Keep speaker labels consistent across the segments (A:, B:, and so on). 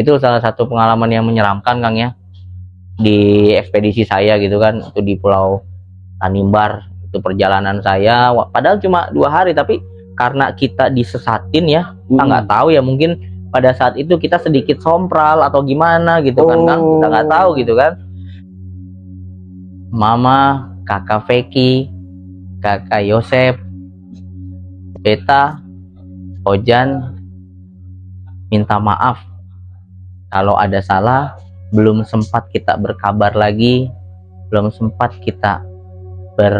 A: itu salah satu pengalaman yang menyeramkan Kang ya. Di ekspedisi saya gitu kan itu di Pulau Tanimbar itu perjalanan saya. Padahal cuma dua hari tapi karena kita disesatin ya kita nggak tahu ya mungkin pada saat itu kita sedikit sompral atau gimana gitu kan Kang. Kita nggak
B: Oh.
A: tahu gitu kan. Mama kakak Feki kakak Yosep Beta Ojan minta maaf kalau ada salah belum sempat kita berkabar lagi belum sempat kita ber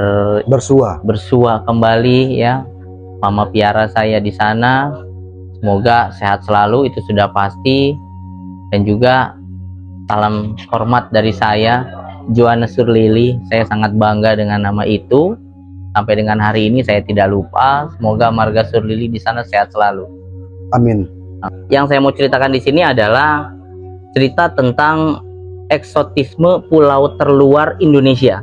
B: bersua.
A: bersua kembali ya. Mama piara saya di sana semoga sehat selalu itu sudah pasti. Dan juga salam hormat dari saya Joanna Surlili saya sangat bangga dengan nama itu. Sampai dengan hari ini saya tidak lupa semoga marga Surlili di sana sehat selalu.
B: Amin.
A: Yang saya mau ceritakan di sini adalah cerita tentang eksotisme pulau terluar Indonesia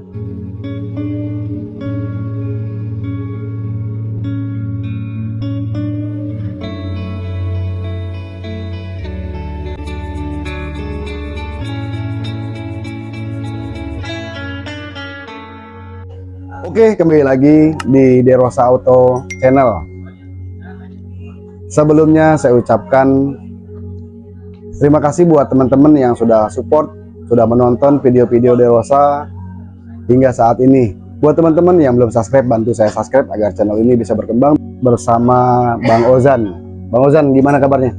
B: Oke, kembali lagi di Derosa Auto Channel. Sebelumnya saya ucapkan terima kasih buat teman-teman yang sudah support, sudah menonton video-video Derosa hingga saat ini. Buat teman-teman yang belum subscribe, bantu saya subscribe agar channel ini bisa berkembang bersama Bang Ozan. Bang Ozan, gimana kabarnya?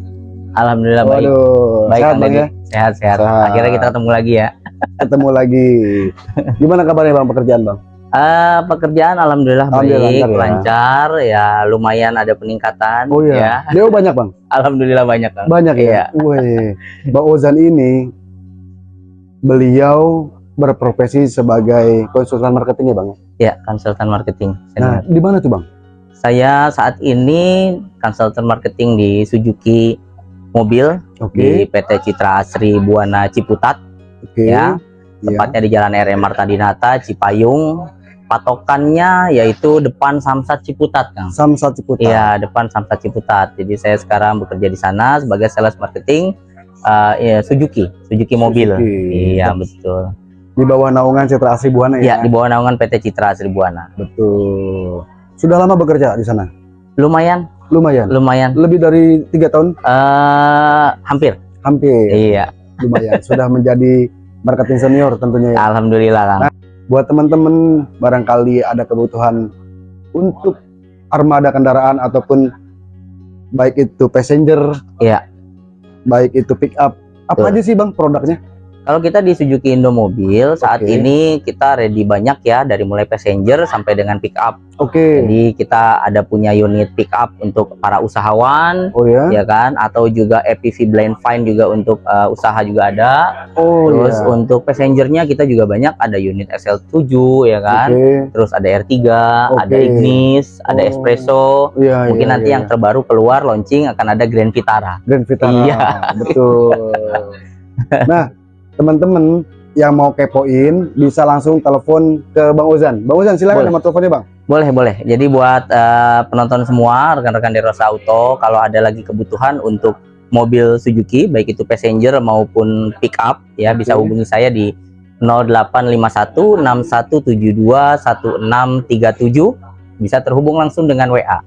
A: Alhamdulillah baik
B: Waduh,
A: baik
B: sehat Bang
A: Deddy.
B: ya?
A: sehat sehat
B: Sehat.
A: akhirnya kita ketemu lagi ya
B: Ketemu lagi. Gimana kabarnya Bang pekerjaan Bang?
A: Eh, pekerjaan alhamdulillah,
B: Alhamdulillah
A: baik
B: lancar ya.
A: lancar ya lumayan ada peningkatan
B: Oh
A: ya
B: iya. Deo banyak Bang?
A: alhamdulillah banyak Kang.
B: Banyak ya?
A: Iya.
B: Wih, Bang Ozan ini beliau berprofesi sebagai konsultan marketing ya Bang?
A: ya konsultan marketing
B: Nah,
A: senior.
B: di mana tuh Bang?
A: saya saat ini konsultan marketing di Suzuki mobil
B: Oke,
A: di PT Citra Asri Buana Ciputat
B: oke.
A: ya.
B: Iya.
A: tepatnya di Jalan RM Marta Dinata Cipayung patokannya yaitu depan Samsat Ciputat Kang
B: Samsat Ciputat.
A: Iya, depan Samsat Ciputat. Jadi saya sekarang bekerja di sana sebagai sales marketing eh, ya, Suzuki, Suzuki mobil.
B: Suzuki.
A: Iya, betul.
B: Di bawah naungan Citra Asri Buana ya?
A: Iya, di bawah naungan PT Citra Asri Buana.
B: Betul. Sudah lama bekerja di sana?
A: Lumayan,
B: Lumayan.
A: lumayan.
B: Lebih dari tiga tahun?
A: eh hampir.
B: Hampir.
A: Iya,
B: Lumayan. Sudah menjadi marketing senior tentunya ya.
A: alhamdulillah, Kang.
B: Buat teman-teman barangkali ada kebutuhan untuk armada kendaraan ataupun baik itu passenger,
A: Iya.
B: baik itu pick up, apa
A: Betul.
B: aja sih bang produknya?
A: Kalau kita di Suzuki Indomobil saat
B: Oke.
A: ini kita ready banyak ya dari mulai passenger sampai dengan pick up.
B: Oke,
A: Jadi kita ada punya unit pick up untuk para usahawan
B: oh ya,
A: ya kan atau juga EPV blind find juga untuk eh, usaha juga ada.
B: oh
A: Terus
B: ya,
A: untuk passengernya kita juga banyak ada unit SL7 ya kan.
B: oke,
A: Terus ada R3, ada
B: Oke.
A: Ignis, ada
B: Oh.
A: Espresso.
B: Iya,
A: Mungkin
B: iya,
A: nanti
B: iya.
A: yang terbaru keluar launching akan ada Grand Vitara.
B: Grand Vitara,
A: Iya.
B: betul. nah, teman-teman yang mau kepoin bisa langsung telepon ke Bang Ozan. Bang Ozan silakan
A: Boleh.
B: nomor teleponnya bang.
A: Boleh, boleh. Jadi buat eh, penonton semua, rekan-rekan di Rosa Auto, kalau ada lagi kebutuhan untuk mobil Suzuki, baik itu passenger maupun pick up, ya bisa
B: Oke.
A: hubungi saya di 0851 6172 1637. Bisa terhubung langsung dengan WA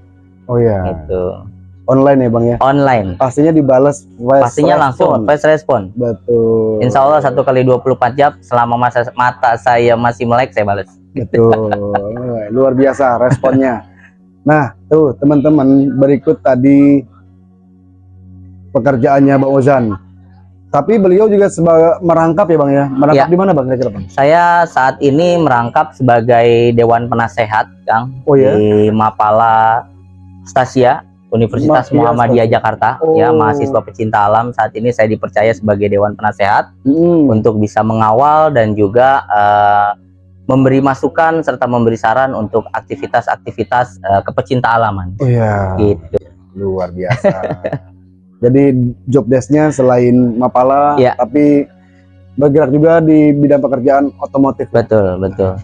B: Oh ya,
A: gitu.
B: Online ya bang ya.
A: Online.
B: Pastinya dibalas
A: Pastinya langsung fast respon.
B: Betul.
A: Insya Allah satu kali 24 jam selama masa mata saya masih melek saya balas.
B: Betul. Luar biasa responnya. Nah, tuh teman-teman berikut tadi pekerjaannya Bang Ozan. Tapi beliau juga sebagai merangkap ya Bang ya. Merangkap
A: Ya.
B: di mana Bang kira-kira Bang?
A: Saya saat ini merangkap sebagai Dewan Penasehat, Kang,
B: Oh ya.
A: di Mapala Stasia Universitas
B: Mahasiswa
A: Muhammadiyah. Jakarta.
B: Oh.
A: Ya, mahasiswa pecinta alam. Saat ini saya dipercaya sebagai Dewan Penasehat
B: Hmm.
A: untuk bisa mengawal dan juga eh, memberi masukan serta memberi saran untuk aktivitas-aktivitas eh, kepecinta alaman.
B: Oh ya.
A: Gitu.
B: Luar biasa. Jadi job desk-nya selain Mapala,
A: Ya.
B: tapi bergerak juga di bidang pekerjaan otomotif.
A: Betul, betul.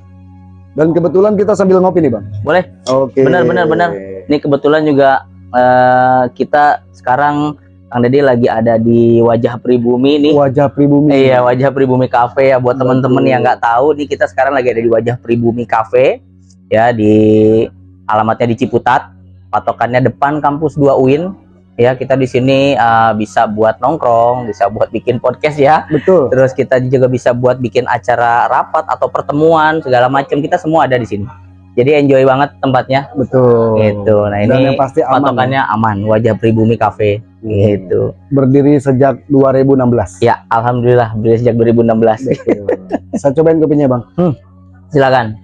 B: Dan kebetulan kita sambil ngopi nih Bang.
A: Boleh.
B: Oke.
A: Benar, benar, benar. Ini kebetulan juga eh, kita sekarang Kang Deddy lagi ada di Wajah Pribumi nih.
B: Wajah pribumi.
A: Iya, Wajah Pribumi Cafe ya buat teman-teman yang nggak tahu nih kita sekarang lagi ada di Wajah Pribumi Cafe ya di alamatnya di Ciputat. Patokannya depan kampus 2 UIN. Ya, kita di sini uh, bisa buat nongkrong, bisa buat bikin podcast ya.
B: Betul.
A: Terus kita juga bisa buat bikin acara rapat atau pertemuan segala macam. Kita semua ada di sini. Jadi enjoy banget tempatnya
B: Betul.
A: gitu. Nah,
B: Dan
A: ini
B: yang pasti aman. ya.
A: patokannya aman. Wajah Pribumi Cafe gitu.
B: Berdiri sejak 2016.
A: Ya, alhamdulillah beli sejak 2016.
B: Betul. Saya cobain kopinya, Bang.
A: Silakan.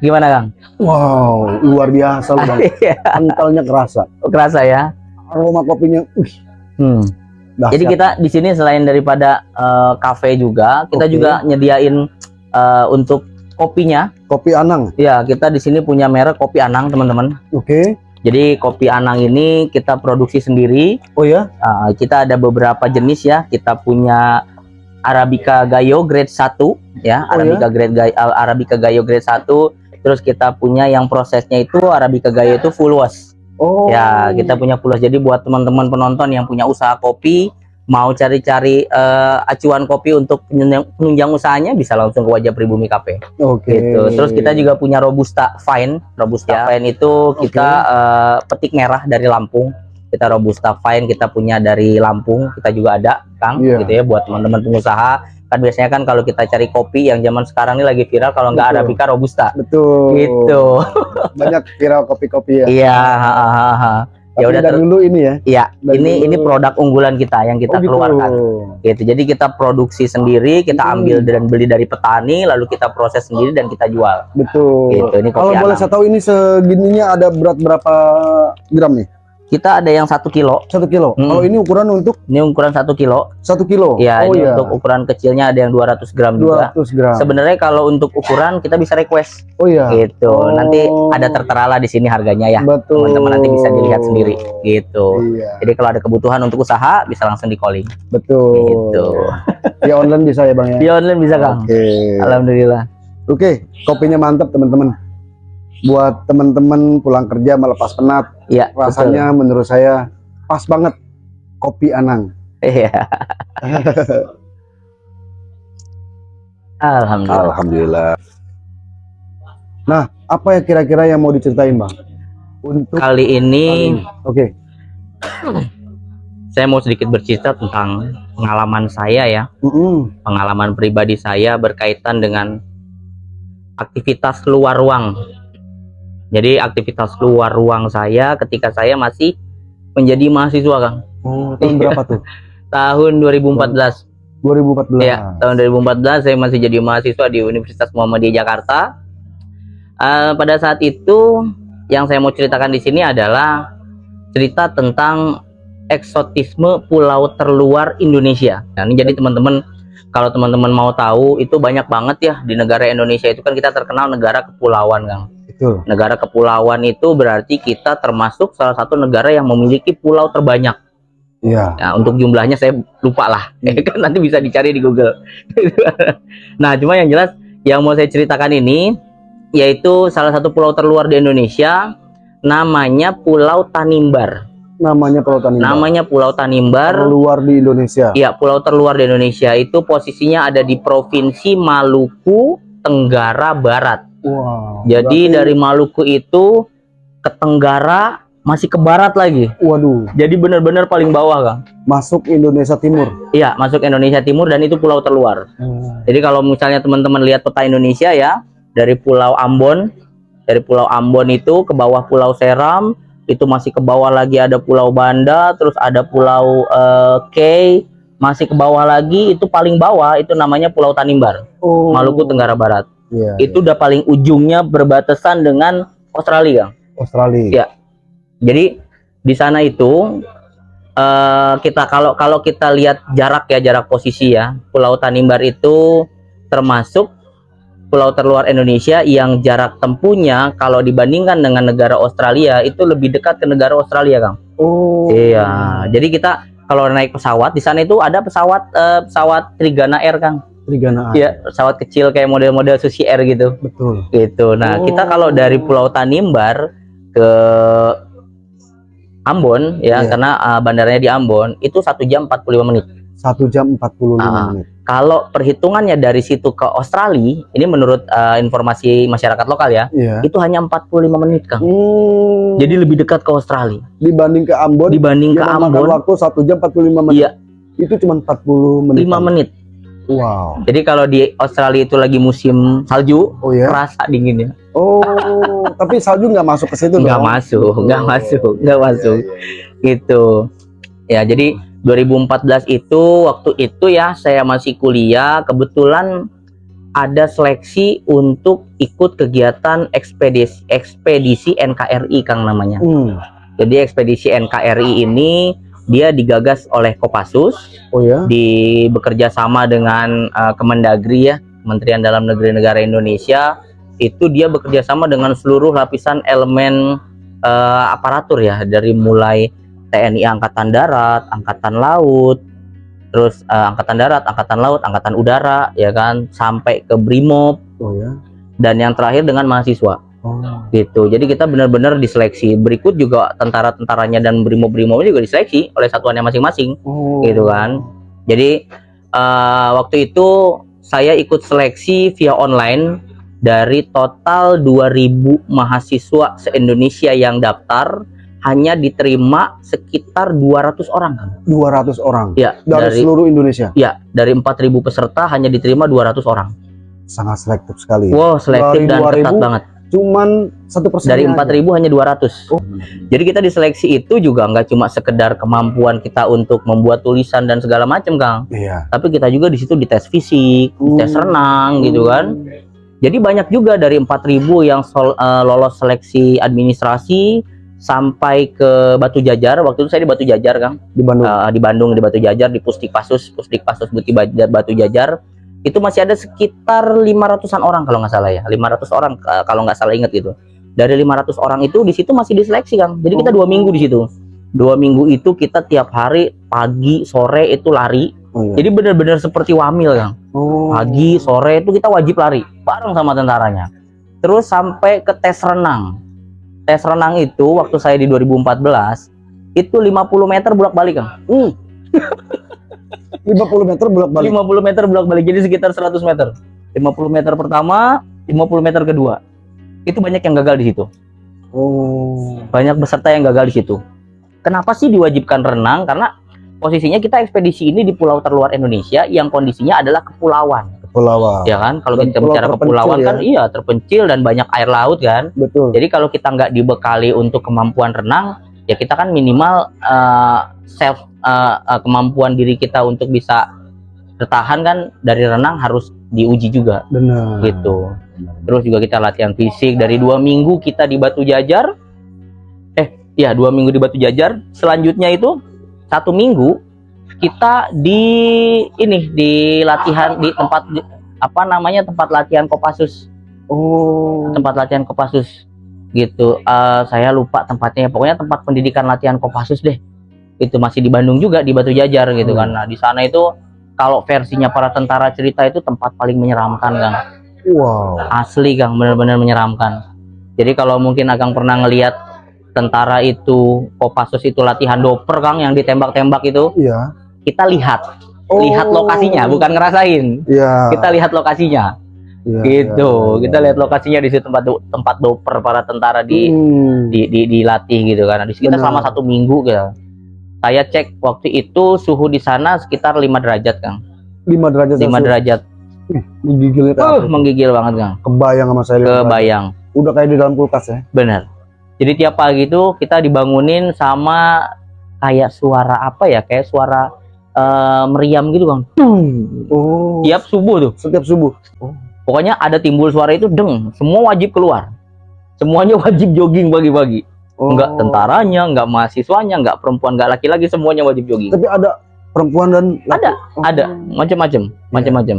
A: Gimana, Kang?
B: Wow, luar biasa loh, Bang.
A: Iya,
B: Kentalnya kerasa.
A: kerasa ya.
B: Aroma kopinya, wih,
A: Hmm.
B: dahsyat.
A: Jadi kita di sini selain daripada eh, kafe juga, kita
B: Oke.
A: juga nyediain eh, untuk kopinya.
B: kopi Anang.
A: Ya, kita di sini punya merek kopi Anang, teman-teman.
B: Oke.
A: Jadi kopi Anang ini kita produksi sendiri.
B: Oh ya?
A: Uh, kita ada beberapa jenis ya. Kita punya Arabica Gayo grade 1 ya,
B: Oh,
A: Arabica grade Gayo, Arabica Gayo grade 1. Terus kita punya yang prosesnya itu Arabica Gayo itu full wash.
B: Oh.
A: Ya, kita punya full wash. Jadi buat teman-teman penonton yang punya usaha kopi mau cari-cari eh, acuan kopi untuk penunjang, penunjang usahanya bisa langsung ke Wajah Pribumi Cafe
B: Oke.
A: gitu. Terus kita juga punya Robusta Fine. Robusta Fine itu kita eh, petik merah dari Lampung. Kita Robusta Fine kita punya dari Lampung. Kita juga ada, Kang,
B: Iya.
A: gitu ya buat teman-teman pengusaha. Kan biasanya kan kalau kita cari kopi yang zaman sekarang ini lagi viral kalau nggak. Arabica Robusta.
B: Betul.
A: Gitu.
B: Banyak viral kopi-kopi ya.
A: Iya, Ya udah
B: dulu ini ya.
A: Iya, ini
B: dulu-
A: ini produk unggulan kita yang kita
B: oh, gitu.
A: keluarkan. Gitu. Jadi kita produksi sendiri, kita
B: Hmm.
A: ambil dan beli dari petani, lalu kita proses sendiri dan kita jual.
B: Betul.
A: Gitu, ini
B: Kalau boleh saya tahu ini segininya ada berat berapa gram nih?
A: Kita ada yang satu kilo.
B: Satu kilo.
A: Hmm.
B: Kalau ini ukuran untuk
A: Ini ukuran satu kilo.
B: satu kilo.
A: Ya,
B: oh
A: ini
B: iya.
A: untuk ukuran kecilnya ada yang 200 gram juga.
B: 200 gram.
A: Sebenarnya kalau untuk ukuran kita bisa request
B: Oh iya.
A: gitu.
B: Oh.
A: Nanti ada tertera lah di sini harganya ya.
B: Betul.
A: Teman-teman nanti bisa dilihat sendiri gitu.
B: Iya,
A: Jadi kalau ada kebutuhan untuk usaha bisa langsung di calling
B: betul.
A: gitu.
B: Ya online bisa ya, Bang ya.
A: Di online bisa Kang.
B: Oke.
A: Alhamdulillah.
B: Oke, kopinya mantap teman-teman. Buat teman-teman pulang kerja melepas penat,
A: Iya,
B: rasanya menurut saya pas banget kopi Anang.
A: betul. Iya. Alhamdulillah.
B: Alhamdulillah. Nah, apa ya kira-kira yang mau diceritain, Bang? Untuk
A: Kali ini
B: Oke.
A: saya mau sedikit bercerita tentang pengalaman saya ya.
B: Mm-mm.
A: pengalaman pribadi saya berkaitan dengan aktivitas luar ruang. Jadi aktivitas luar ruang saya ketika saya masih menjadi mahasiswa, Kang.
B: Oh, tahun berapa tuh?
A: Tahun 2014.
B: 2014.
A: Ya, tahun 2014 saya masih jadi mahasiswa di Universitas Muhammadiyah Jakarta. Eh, pada saat itu yang saya mau ceritakan di sini adalah cerita tentang eksotisme pulau terluar Indonesia. Nah, ini jadi teman-teman kalau teman-teman mau tahu itu banyak banget ya di negara Indonesia itu kan kita terkenal negara kepulauan, Kang.
B: Betul.
A: Negara kepulauan itu berarti kita termasuk salah satu negara yang memiliki pulau terbanyak.
B: Iya.
A: Nah, untuk jumlahnya saya lupa lah.
B: Hmm.
A: kan nanti bisa dicari di Google. nah, cuma yang jelas yang mau saya ceritakan ini yaitu salah satu pulau terluar di Indonesia namanya Pulau Tanimbar.
B: Namanya Pulau Tanimbar.
A: Namanya Pulau Tanimbar.
B: Terluar di Indonesia.
A: Iya, pulau terluar di Indonesia itu posisinya ada di Provinsi Maluku Tenggara Barat.
B: Wow.
A: Jadi
B: berarti-
A: dari Maluku itu ke Tenggara masih ke barat lagi.
B: waduh,
A: Jadi benar-benar paling bawah, Kang.
B: masuk Indonesia Timur.
A: Iya, masuk Indonesia Timur dan itu pulau terluar. Jadi kalau misalnya teman-teman lihat peta Indonesia ya, dari Pulau Ambon, dari Pulau Ambon itu ke bawah Pulau Seram, itu masih ke bawah lagi ada Pulau Banda, terus ada Pulau eh, K, masih ke bawah lagi itu paling bawah itu namanya Pulau Tanimbar,
B: Oh.
A: Maluku Tenggara Barat.
B: Iya.
A: Itu udah paling ujungnya berbatasan dengan Australia.
B: Australia.
A: Iya. Jadi di sana itu eh, kita kalau kalau kita lihat jarak ya jarak posisi ya Pulau Tanimbar itu termasuk pulau terluar Indonesia yang jarak tempuhnya kalau dibandingkan dengan negara Australia itu lebih dekat ke negara Australia Kang.
B: Oh.
A: Iya. Jadi kita kalau naik pesawat di sana itu ada pesawat eh, pesawat Trigana Air Kang.
B: Trigana.
A: Iya pesawat kecil kayak model-model Susi Air gitu
B: Betul.
A: gitu. Nah,
B: Oh.
A: kita kalau dari Pulau Tanimbar ke Ambon ya
B: Iya.
A: karena uh, bandaranya di Ambon itu satu jam 45 menit.
B: Satu jam 45
A: Ah.
B: menit.
A: Kalau perhitungannya dari situ ke Australia, ini menurut uh, informasi masyarakat lokal ya,
B: Iya.
A: itu hanya 45 menit Kang.
B: Hmm,
A: Jadi lebih dekat ke Australia
B: dibanding ke Ambon,
A: dibanding ke Ambon
B: waktu satu jam 45 menit.
A: Iya.
B: Itu cuma 40 menit.
A: 5 menit.
B: Wow.
A: Jadi kalau di Australia itu lagi musim salju,
B: Oh ya.
A: kerasa dinginnya.
B: Oh, tapi salju nggak masuk ke situ
A: Nggak
B: dong?
A: masuk, nggak
B: Oh.
A: masuk, nggak masuk.
B: Iya, iya, iya.
A: Gitu. Ya, jadi 2014 itu waktu itu ya saya masih kuliah, kebetulan ada seleksi untuk ikut kegiatan ekspedisi ekspedisi NKRI Kang namanya.
B: Hmm.
A: Jadi ekspedisi NKRI ini dia digagas oleh Kopassus
B: Oh ya.
A: di bekerja sama dengan uh, Kemendagri ya, Kementerian Dalam Negeri Negara Indonesia. Itu dia bekerja sama dengan seluruh lapisan elemen uh, aparatur ya, dari mulai TNI Angkatan Darat, Angkatan Laut, terus uh, Angkatan Darat, Angkatan Laut, Angkatan Udara, ya kan, sampai ke Brimob
B: Oh ya.
A: dan yang terakhir dengan mahasiswa
B: Oh.
A: gitu. Jadi kita benar-benar diseleksi. Berikut juga tentara-tentaranya dan brimob-brimobnya juga diseleksi oleh satuannya masing-masing
B: Oh.
A: gitu kan. Jadi eh, waktu itu saya ikut seleksi via online dari total 2000 mahasiswa se-Indonesia yang daftar hanya diterima sekitar 200 orang kan.
B: 200 orang
A: Ya,
B: dari,
A: dari
B: seluruh Indonesia.
A: ya, dari 4000 peserta hanya diterima 200 orang.
B: Sangat selektif sekali.
A: Wow, selektif dan ketat
B: 2000
A: banget.
B: Cuman satu persen.
A: Dari 4000 hanya 200.
B: Oh.
A: Jadi kita diseleksi itu juga nggak cuma sekedar kemampuan kita untuk membuat tulisan dan segala macam, Kang.
B: Iya.
A: Tapi kita juga di situ dites fisik, tes
B: Hmm.
A: renang gitu kan. Jadi banyak juga dari 4000 yang sol- eh, lolos seleksi administrasi sampai ke Batu Jajar. Waktu itu saya di Batu Jajar, Kang.
B: Di Bandung.
A: Eh, di Bandung di Batu Jajar di Pusdikpasus, Pusdikpasus Bukti Bajar Batu Jajar. Itu masih ada sekitar 500-an orang kalau nggak salah ya. 500 orang kalau nggak salah ingat gitu. Dari 500 orang itu di situ masih diseleksi, Kang. Jadi kita
B: Oh.
A: dua minggu di situ. Dua minggu itu kita tiap hari pagi sore itu lari.
B: Oh, iya.
A: Jadi benar-benar seperti wamil, Kang
B: Oh.
A: pagi sore itu kita wajib lari bareng sama tentaranya terus sampai ke tes renang tes renang itu waktu saya di 2014 itu 50 meter bolak balik kang
B: Hmm. 50 meter bolak-balik.
A: 50 meter bolak balik jadi sekitar 100 meter 50 meter pertama 50 meter kedua itu banyak yang gagal di situ
B: Oh.
A: banyak peserta yang gagal di situ kenapa sih diwajibkan renang karena posisinya kita ekspedisi ini di pulau terluar Indonesia yang kondisinya adalah kepulauan
B: Kepulauan.
A: ya kan kalau
B: Dan
A: kita bicara kepulauan
B: ya.
A: kan iya terpencil dan banyak air laut kan
B: Betul.
A: jadi kalau kita nggak dibekali untuk kemampuan renang ya kita kan minimal eh, self eh, eh, kemampuan diri kita untuk bisa bertahan kan dari renang harus diuji juga.
B: Benar.
A: gitu. Terus juga kita latihan fisik dari dua minggu kita di Batu Jajar eh ya dua minggu di Batu Jajar selanjutnya itu satu minggu kita di ini di latihan di tempat di- apa namanya tempat latihan Kopassus.
B: Oh.
A: tempat latihan Kopassus. Gitu. Eh, saya lupa tempatnya pokoknya tempat pendidikan latihan Kopassus deh itu masih di Bandung juga di Batu Jajar gitu
B: Hmm.
A: kan nah di sana itu kalau versinya para tentara cerita itu tempat paling menyeramkan Kang
B: Wow.
A: asli Kang benar-benar menyeramkan jadi kalau mungkin Akang pernah ngelihat tentara itu Kopassus itu latihan doper Kang yang ditembak-tembak itu
B: Iya.
A: kita lihat
B: Oh.
A: lihat lokasinya bukan ngerasain
B: Iya.
A: kita lihat lokasinya
B: Iya,
A: gitu
B: iya, iya,
A: kita
B: iya.
A: lihat lokasinya di situ tempat do- tempat doper para tentara di
B: Hmm.
A: di, di dilatih gitu kan di sekitar selama satu minggu gitu saya cek waktu itu suhu di sana sekitar 5 derajat kang.
B: 5 derajat
A: 5
B: Celcius.
A: derajat.
B: Menggigilnya kayak
A: uh, menggigil banget kang.
B: Kebayang sama saya.
A: kebayang.
B: Udah kayak di dalam kulkas ya.
A: bener jadi tiap pagi itu kita dibangunin sama kayak suara apa ya? Kayak suara eh, meriam gitu kang.
B: Oh.
A: tiap subuh tuh.
B: Setiap subuh.
A: pokoknya ada timbul suara itu deng. Semua wajib keluar. Semuanya wajib jogging pagi-pagi
B: Oh.
A: nggak tentaranya nggak mahasiswanya nggak perempuan nggak laki-laki semuanya wajib jogging
B: Tapi ada perempuan dan laki.
A: ada
B: Oh.
A: ada macam-macam macam-macam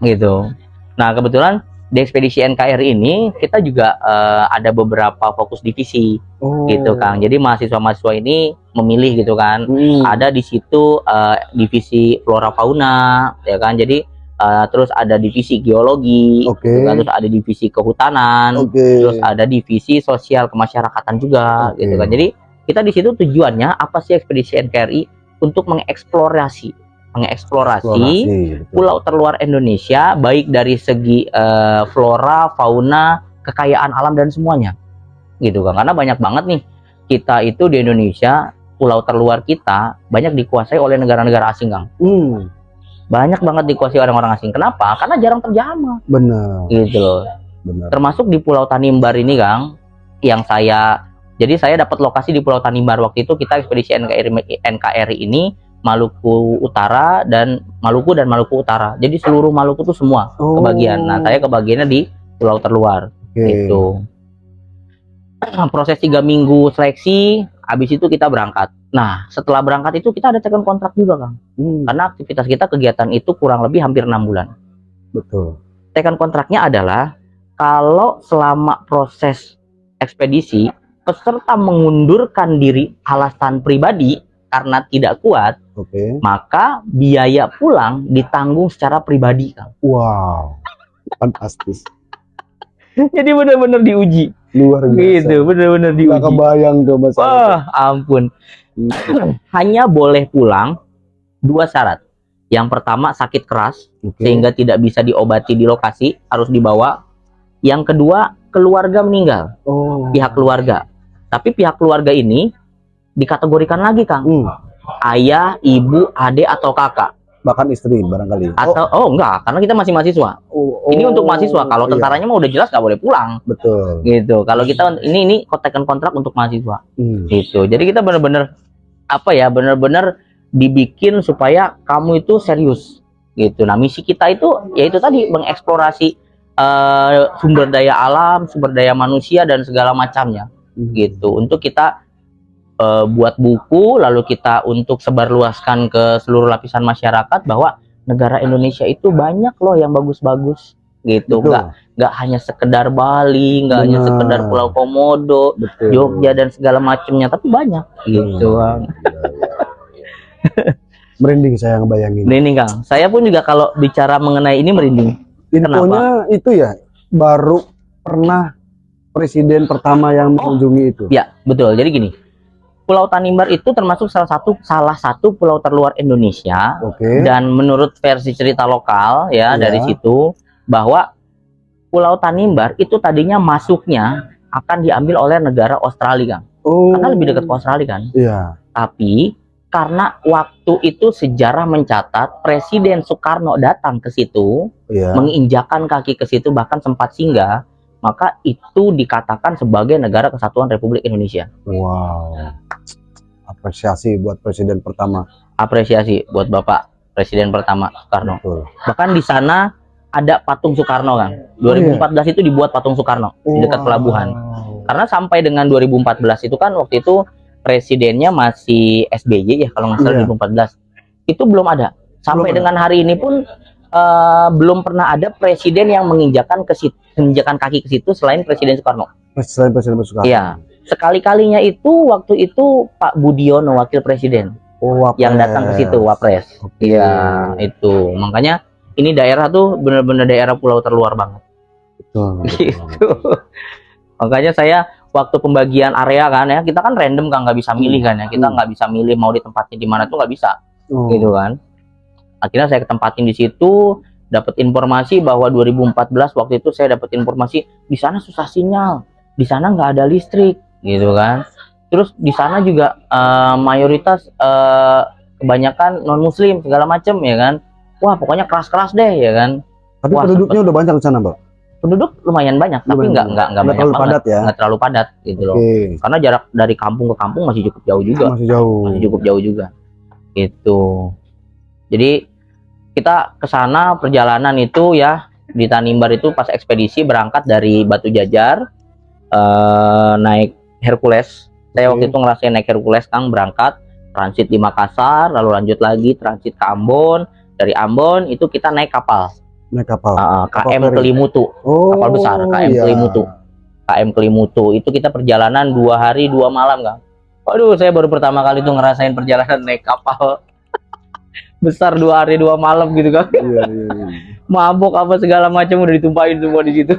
A: gitu nah kebetulan di ekspedisi NKRI ini kita juga eh, ada beberapa fokus divisi
B: Oh.
A: gitu Kang jadi mahasiswa-mahasiswa ini memilih gitu kan
B: Hmm.
A: ada di situ eh, divisi flora fauna ya kan jadi eh, terus ada divisi geologi gitu kan. terus ada divisi kehutanan
B: Oke.
A: terus ada divisi sosial kemasyarakatan juga
B: Oke.
A: gitu kan jadi kita di situ tujuannya apa sih ekspedisi NKRI untuk mengeksplorasi mengeksplorasi
B: Eksplorasi,
A: pulau terluar Indonesia baik dari segi eh, flora, fauna, kekayaan alam dan semuanya. Gitu kan. Karena banyak banget nih kita itu di Indonesia pulau terluar kita banyak dikuasai oleh negara-negara asing, Kang.
B: Hmm,
A: Banyak banget dikuasai orang-orang asing. Kenapa? Karena jarang terjamah
B: benar,
A: gitu loh.
B: benar.
A: Termasuk di Pulau Tanimbar ini, Kang, yang saya jadi saya dapat lokasi di Pulau Tanimbar waktu itu kita ekspedisi NKRI NKRI ini Maluku Utara dan Maluku dan Maluku Utara. Jadi seluruh Maluku itu semua
B: Oh,
A: kebagian. Nah, saya kebagiannya di pulau terluar
B: oke.
A: itu. Proses tiga minggu seleksi, habis itu kita berangkat. Nah, setelah berangkat itu kita ada tekan kontrak juga, Kang.
B: Hmm,
A: Karena aktivitas kita kegiatan itu kurang lebih hampir enam bulan.
B: betul.
A: Tekan kontraknya adalah kalau selama proses ekspedisi peserta mengundurkan diri alasan pribadi karena tidak kuat,
B: Oke.
A: maka biaya pulang ditanggung secara pribadi, Kang.
B: Wow. Fantastis.
A: Jadi benar-benar diuji.
B: Luar biasa.
A: Gitu, benar-benar diuji.
B: kebayang tuh Mas.
A: Wah, ampun. Hanya boleh pulang dua syarat. Yang pertama sakit keras
B: Oke.
A: sehingga tidak bisa diobati di lokasi, harus dibawa. Yang kedua, keluarga meninggal,
B: oh.
A: pihak keluarga. Tapi pihak keluarga ini dikategorikan lagi, Kang.
B: Hmm,
A: Ayah, ibu, adik atau kakak.
B: Bahkan istri barangkali.
A: Atau oh, enggak, karena kita masih mahasiswa.
B: oh,
A: Ini
B: oh,
A: untuk mahasiswa. Kalau
B: iya,
A: tentaranya mah udah jelas nggak boleh pulang.
B: betul.
A: Gitu. Kalau kita ini ini kontekan kontrak untuk mahasiswa.
B: Hmm.
A: gitu jadi kita benar-benar apa ya benar-benar dibikin supaya kamu itu serius gitu nah misi kita itu yaitu tadi mengeksplorasi eh, sumber daya alam sumber daya manusia dan segala macamnya
B: Hmm.
A: gitu untuk kita eh, buat buku lalu kita untuk sebarluaskan ke seluruh lapisan masyarakat bahwa negara Indonesia itu banyak loh yang bagus-bagus gitu
B: Betul.
A: nggak nggak hanya sekedar Bali nggak hanya sekedar Pulau Komodo
B: Betul.
A: Jogja dan segala macamnya tapi banyak gitu Bang.
B: Merinding saya ngebayangin.
A: Merinding Kang saya pun juga kalau bicara mengenai ini merinding
B: Infonya itu ya baru pernah presiden pertama yang mengunjungi itu.
A: ya betul jadi gini Pulau Tanimbar itu termasuk salah satu salah satu pulau terluar Indonesia
B: Oke.
A: dan menurut versi cerita lokal ya
B: Iya.
A: dari situ bahwa Pulau Tanimbar itu tadinya masuknya akan diambil oleh negara Australia Kang
B: Oh.
A: karena lebih dekat ke Australia kan
B: Iya.
A: tapi karena waktu itu sejarah mencatat Presiden Soekarno datang ke situ
B: Iya.
A: menginjakan kaki ke situ bahkan sempat singgah maka itu dikatakan sebagai negara kesatuan Republik Indonesia
B: Wow. Apresiasi buat presiden pertama.
A: apresiasi buat Bapak Presiden pertama Soekarno
B: Betul.
A: bahkan di sana ada patung Soekarno kan 2014 itu dibuat patung Soekarno di dekat
B: Wow.
A: pelabuhan karena sampai dengan 2014 itu kan waktu itu presidennya masih SBY ya kalau nggak salah
B: Iya.
A: 2014 itu belum ada sampai
B: Belum ada.
A: dengan hari ini pun eh, belum pernah ada presiden yang menginjakan ke situ, menginjakan kaki ke situ selain Presiden Soekarno.
B: Selain presiden Soekarno.
A: Iya. Sekali-kalinya itu waktu itu Pak Budiono wakil presiden
B: Oh, Wapres.
A: yang datang ke situ Wapres. Iya, itu. Makanya ini daerah tuh benar-benar daerah pulau terluar banget.
B: Betul.
A: Gitu. Makanya saya waktu pembagian area kan ya, kita kan random kan nggak bisa milih kan ya. Kita
B: Hmm.
A: nggak bisa milih mau ditempatin di mana tuh nggak bisa
B: Oh.
A: gitu kan. Akhirnya saya ketempatin di situ, dapat informasi bahwa 2014 waktu itu saya dapat informasi di sana susah sinyal, di sana nggak ada listrik, gitu kan. Terus di sana juga eh, mayoritas eh, kebanyakan non muslim segala macem ya kan. Wah pokoknya keras-keras deh ya kan.
B: Tapi
A: Wah,
B: penduduknya udah banyak di sana, Mbak.
A: Penduduk lumayan banyak, tapi
B: Lumayan banyak.
A: nggak nggak
B: Nggak terlalu
A: banget,
B: padat ya?
A: nggak terlalu padat gitu loh.
B: Oke.
A: Karena jarak dari kampung ke kampung masih cukup jauh juga
B: Masih jauh.
A: masih cukup jauh juga gitu jadi kita ke sana perjalanan itu ya di Tanimbar itu pas ekspedisi berangkat dari Batu Jajar eh, naik Hercules saya waktu itu ngerasain naik Hercules Kang berangkat transit di Makassar lalu lanjut lagi transit ke Ambon dari Ambon itu kita naik kapal
B: Naik kapal.
A: eh,
B: Kapal
A: KM
B: feri.
A: Kelimutu
B: oh,
A: kapal besar, KM
B: iya.
A: Kelimutu. KM Kelimutu itu kita perjalanan dua hari dua malam Kang. Waduh saya baru pertama kali tuh ngerasain perjalanan naik kapal besar dua hari dua malam gitu kan
B: Iya, iya, iya.
A: mabok apa segala macam udah ditumpahin semua di situ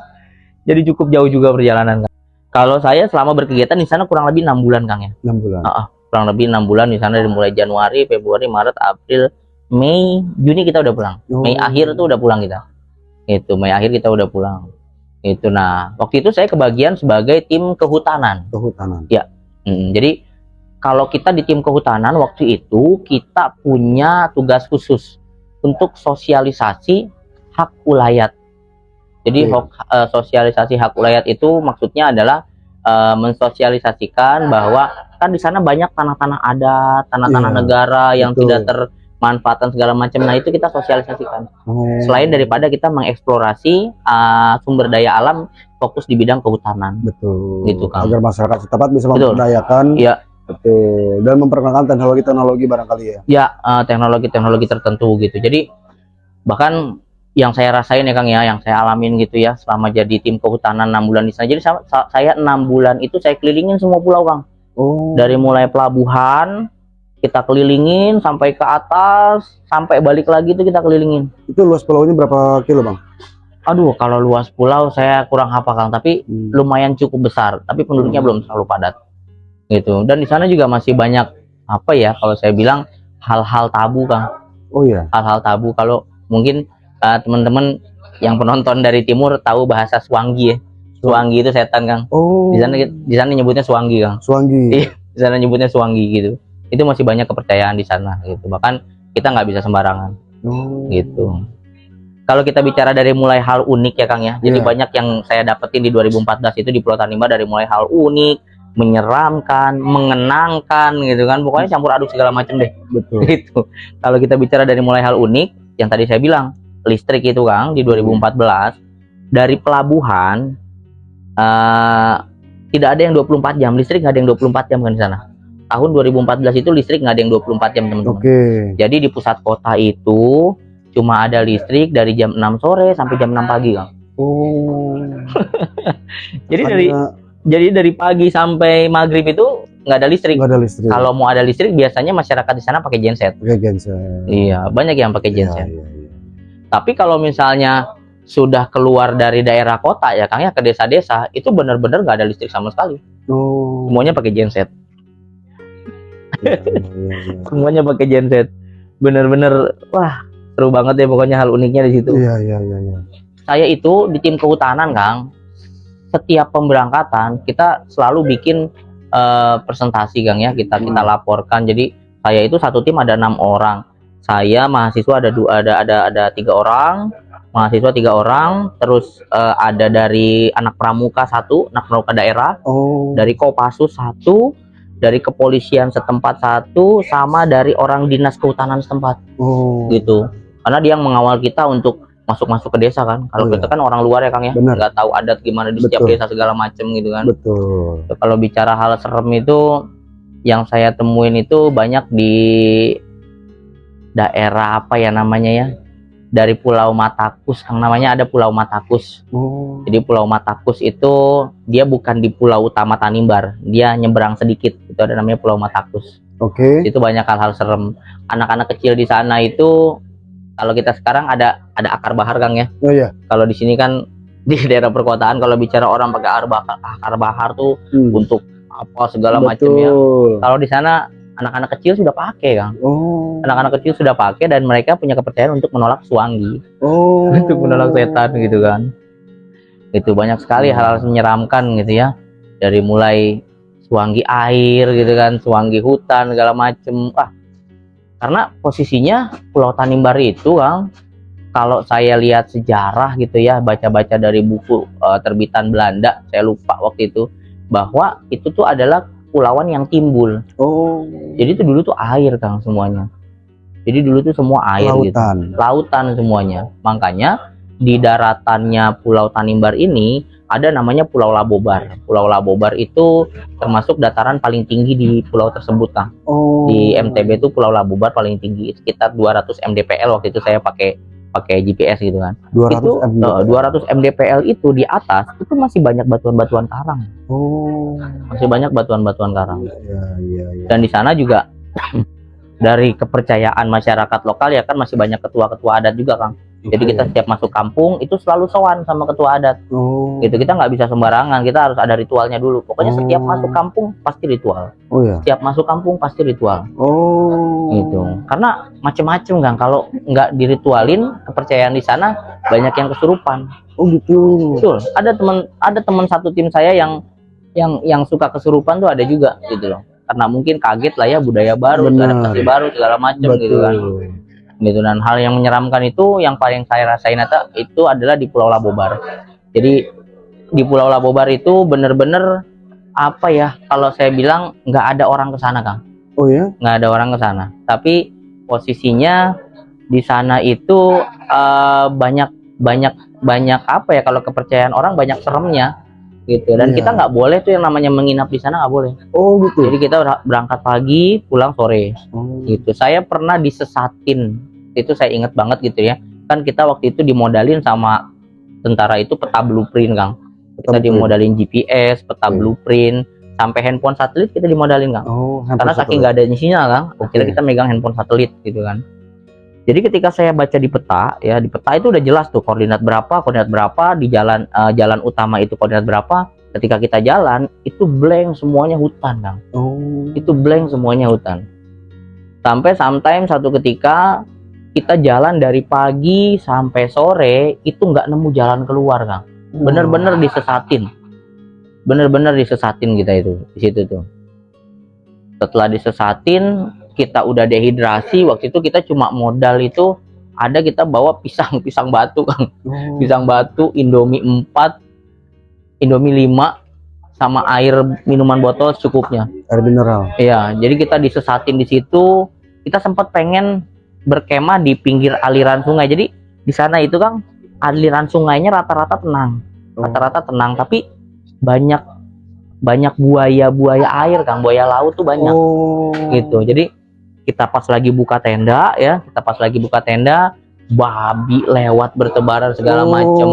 A: jadi cukup jauh juga perjalanan Kang. Kalau saya selama berkegiatan di sana kurang lebih enam bulan Kang ya.
B: enam bulan.
A: Ah, kurang lebih enam bulan di sana dari mulai Januari, Februari, Maret, April, Mei, Juni kita udah pulang.
B: Oh.
A: Mei akhir tuh udah pulang kita. Itu Mei akhir kita udah pulang. Itu nah, waktu itu saya kebagian sebagai tim kehutanan.
B: kehutanan.
A: Hmm, jadi kalau kita di tim kehutanan waktu itu kita punya tugas khusus untuk sosialisasi hak ulayat. Jadi
B: Oke.
A: hok- eh, sosialisasi hak ulayat itu maksudnya adalah eh, mensosialisasikan bahwa kan di sana banyak tanah-tanah adat, tanah-tanah
B: Iya,
A: negara yang
B: betul.
A: tidak termanfaatkan segala macam. Nah itu kita sosialisasikan.
B: Oh.
A: Selain daripada kita mengeksplorasi eh, sumber daya alam, fokus di bidang kehutanan.
B: betul.
A: Gitu, Kang.
B: Agar masyarakat setempat bisa
A: Betul.
B: memperdayakan.
A: Iya.
B: Betul. Dan memperkenalkan teknologi-teknologi barangkali ya.
A: ya eh, teknologi-teknologi tertentu gitu. Jadi bahkan yang saya rasain ya Kang ya, yang saya alamin gitu ya selama jadi tim kehutanan enam bulan di sana. Jadi sa- sa- saya enam bulan itu saya kelilingin semua pulau Kang.
B: Oh.
A: Dari mulai pelabuhan kita kelilingin sampai ke atas, sampai balik lagi itu kita kelilingin.
B: Itu luas pulaunya berapa kilo, Bang?
A: Aduh, kalau luas pulau saya kurang hafal Kang, tapi
B: Hmm.
A: lumayan cukup besar, tapi penduduknya
B: Hmm.
A: belum terlalu padat. Gitu. Dan di sana juga masih banyak apa ya kalau saya bilang hal-hal tabu Kang.
B: Oh iya.
A: hal-hal tabu kalau mungkin uh, teman-teman yang penonton dari timur tahu bahasa Swangi ya. Swangi itu setan, Kang.
B: Oh.
A: Di sana di sana nyebutnya Swangi, Kang.
B: Suanggi.
A: Iya. Di sana nyebutnya Swangi gitu. Itu masih banyak kepercayaan di sana gitu. Bahkan kita nggak bisa sembarangan
B: Oh.
A: gitu. Kalau kita bicara dari mulai hal unik ya Kang ya. Jadi
B: Iya.
A: banyak yang saya dapetin di 2014 itu di Pulau Tanimbar dari mulai hal unik, menyeramkan, mengenangkan gitu kan. Pokoknya campur aduk segala macam deh
B: Betul.
A: gitu. Kalau kita bicara dari mulai hal unik, yang tadi saya bilang listrik itu Kang di 2014 dari pelabuhan eh, tidak ada yang 24 jam listrik nggak ada yang 24 jam kan di sana. Tahun 2014 itu listrik nggak ada yang 24 jam teman-teman.
B: Oke.
A: Jadi di pusat kota itu cuma ada listrik dari jam 6 sore sampai jam 6 pagi Kang.
B: Oh.
A: Jadi dari jadi dari pagi sampai maghrib itu nggak ada listrik.
B: nggak ada listrik.
A: Kalau mau ada listrik biasanya masyarakat di sana pakai genset.
B: Oke, genset.
A: Iya, banyak yang pakai
B: Iya,
A: genset.
B: iya, iya.
A: Tapi kalau misalnya sudah keluar dari daerah kota ya Kang ya ke desa-desa itu benar-benar nggak ada listrik sama sekali.
B: Oh.
A: Semuanya pakai genset.
B: Iya, iya, iya.
A: Semuanya pakai genset. Bener-bener wah seru banget ya pokoknya hal uniknya di situ.
B: Iya, iya, iya, iya.
A: Saya itu di tim kehutanan Kang. Setiap pemberangkatan kita selalu bikin eh, presentasi Kang ya kita kita
B: Hmm.
A: laporkan. Jadi saya itu satu tim ada enam orang. Saya mahasiswa ada dua ada ada ada tiga orang mahasiswa tiga orang terus eh, ada dari anak pramuka satu anak pramuka daerah
B: Oh.
A: dari Kopassus satu, dari kepolisian setempat satu, sama dari orang dinas kehutanan setempat
B: Oh.
A: gitu. Karena dia yang mengawal kita untuk masuk-masuk ke desa kan. Kalau
B: Oh,
A: kita kan orang luar ya Kang ya, nggak tahu adat gimana di setiap desa segala macem gitu kan.
B: Betul.
A: Kalau bicara hal serem itu yang saya temuin itu banyak di daerah apa ya namanya ya? Dari Pulau Matakus, Kang namanya ada Pulau Matakus.
B: Oh.
A: Jadi Pulau Matakus itu dia bukan di pulau utama Tanimbar, dia nyeberang sedikit. Itu ada namanya Pulau Matakus.
B: Oke.
A: Itu banyak hal-hal serem. Anak-anak kecil di sana itu kalau kita sekarang ada ada akar bahar Kang ya.
B: Oh iya.
A: Kalau di sini kan di daerah perkotaan kalau bicara orang pakai akar bahar, akar bahar tuh
B: Hmm.
A: untuk apa segala macam ya. Kalau di sana anak-anak kecil sudah pakai Kang.
B: Oh.
A: Anak-anak kecil sudah pakai dan mereka punya kepercayaan untuk menolak suanggi.
B: Oh.
A: untuk menolak setan gitu kan itu banyak sekali
B: Hmm.
A: hal-hal menyeramkan gitu ya dari mulai suanggi air gitu kan suanggi hutan segala macem wah karena posisinya Pulau Tanimbar itu Kang kalau saya lihat sejarah gitu ya baca-baca dari buku eh, terbitan Belanda saya lupa waktu itu bahwa itu tuh adalah pulauan yang timbul
B: Oh.
A: jadi itu dulu tuh air Kang semuanya jadi dulu tuh semua air gitu
B: Lautan.
A: lautan semuanya. Makanya di daratannya Pulau Tanimbar ini ada namanya Pulau Labobar. Pulau Labobar itu termasuk dataran paling tinggi di pulau tersebut, Kang.
B: Oh.
A: Di MTB itu Pulau Labobar paling tinggi sekitar 200 mdpl waktu itu saya pakai pakai GPS gitu kan.
B: 200
A: itu
B: MB.
A: eh, 200 mdpl itu di atas itu masih banyak batuan-batuan karang.
B: Oh.
A: Masih banyak batuan-batuan karang.
B: Iya, iya, iya.
A: Dan di sana juga dari kepercayaan masyarakat lokal ya kan masih banyak ketua-ketua adat juga, Kang Jadi kita setiap masuk kampung itu selalu sowan sama ketua adat.
B: Oh.
A: Gitu kita nggak bisa sembarangan, kita harus ada ritualnya dulu. Pokoknya setiap
B: Oh.
A: masuk kampung pasti ritual.
B: Oh ya.
A: Setiap masuk kampung pasti ritual.
B: Oh.
A: Gitu. Karena macem-macem kan kalau nggak diritualin kepercayaan di sana banyak yang kesurupan.
B: Oh gitu.
A: Betul. Ada teman ada teman satu tim saya yang yang yang suka kesurupan tuh ada juga gitu loh. Karena mungkin kaget lah ya budaya baru,
B: Benar.
A: adaptasi baru segala macam gitu kan. Gitu dan hal yang menyeramkan itu yang paling saya rasain eta itu adalah di Pulau Labobar. Jadi di Pulau Labobar itu bener-bener apa ya kalau saya bilang nggak ada orang ke sana Kang
B: Oh ya.
A: nggak ada orang ke sana. Tapi posisinya di sana itu eh, banyak banyak banyak apa ya kalau kepercayaan orang banyak seremnya gitu. Dan
B: Iya.
A: kita nggak boleh tuh yang namanya menginap di sana nggak boleh.
B: Oh gitu.
A: Jadi kita ber- berangkat pagi, pulang sore
B: Oh.
A: gitu. Saya pernah disesatin. Itu saya inget banget gitu ya. Kan kita waktu itu dimodalin sama tentara itu peta blueprint, Kang. Kita dimodalin GPS, peta
B: Iya.
A: blueprint, sampai handphone satelit kita dimodalin, Kang
B: Oh.
A: karena saking nggak ada sinyal kan akhirnya
B: Oke.
A: kita megang handphone satelit gitu kan jadi ketika saya baca di peta ya di peta itu udah jelas tuh koordinat berapa koordinat berapa di jalan eh, jalan utama itu koordinat berapa. Ketika kita jalan itu blank semuanya hutan kang
B: Oh.
A: itu blank semuanya hutan. Sampai sometimes satu ketika kita jalan dari pagi sampai sore itu nggak nemu jalan keluar kang. Bener-bener disesatin. Bener-bener disesatin kita itu di situ tuh. Setelah disesatin kita udah dehidrasi waktu itu kita cuma modal itu ada kita bawa pisang pisang batu kang
B: Oh.
A: pisang batu indomie 4 indomie 5 sama air minuman botol secukupnya
B: Air mineral.
A: Iya, jadi kita disesatin di situ. Kita sempat pengen berkemah di pinggir aliran sungai. Jadi di sana itu kan aliran sungainya rata-rata tenang,
B: Oh.
A: rata-rata tenang. Tapi banyak banyak buaya-buaya air kan, buaya laut tuh banyak
B: Oh.
A: gitu. Jadi kita pas lagi buka tenda ya, kita pas lagi buka tenda, babi lewat bertebaran segala macem.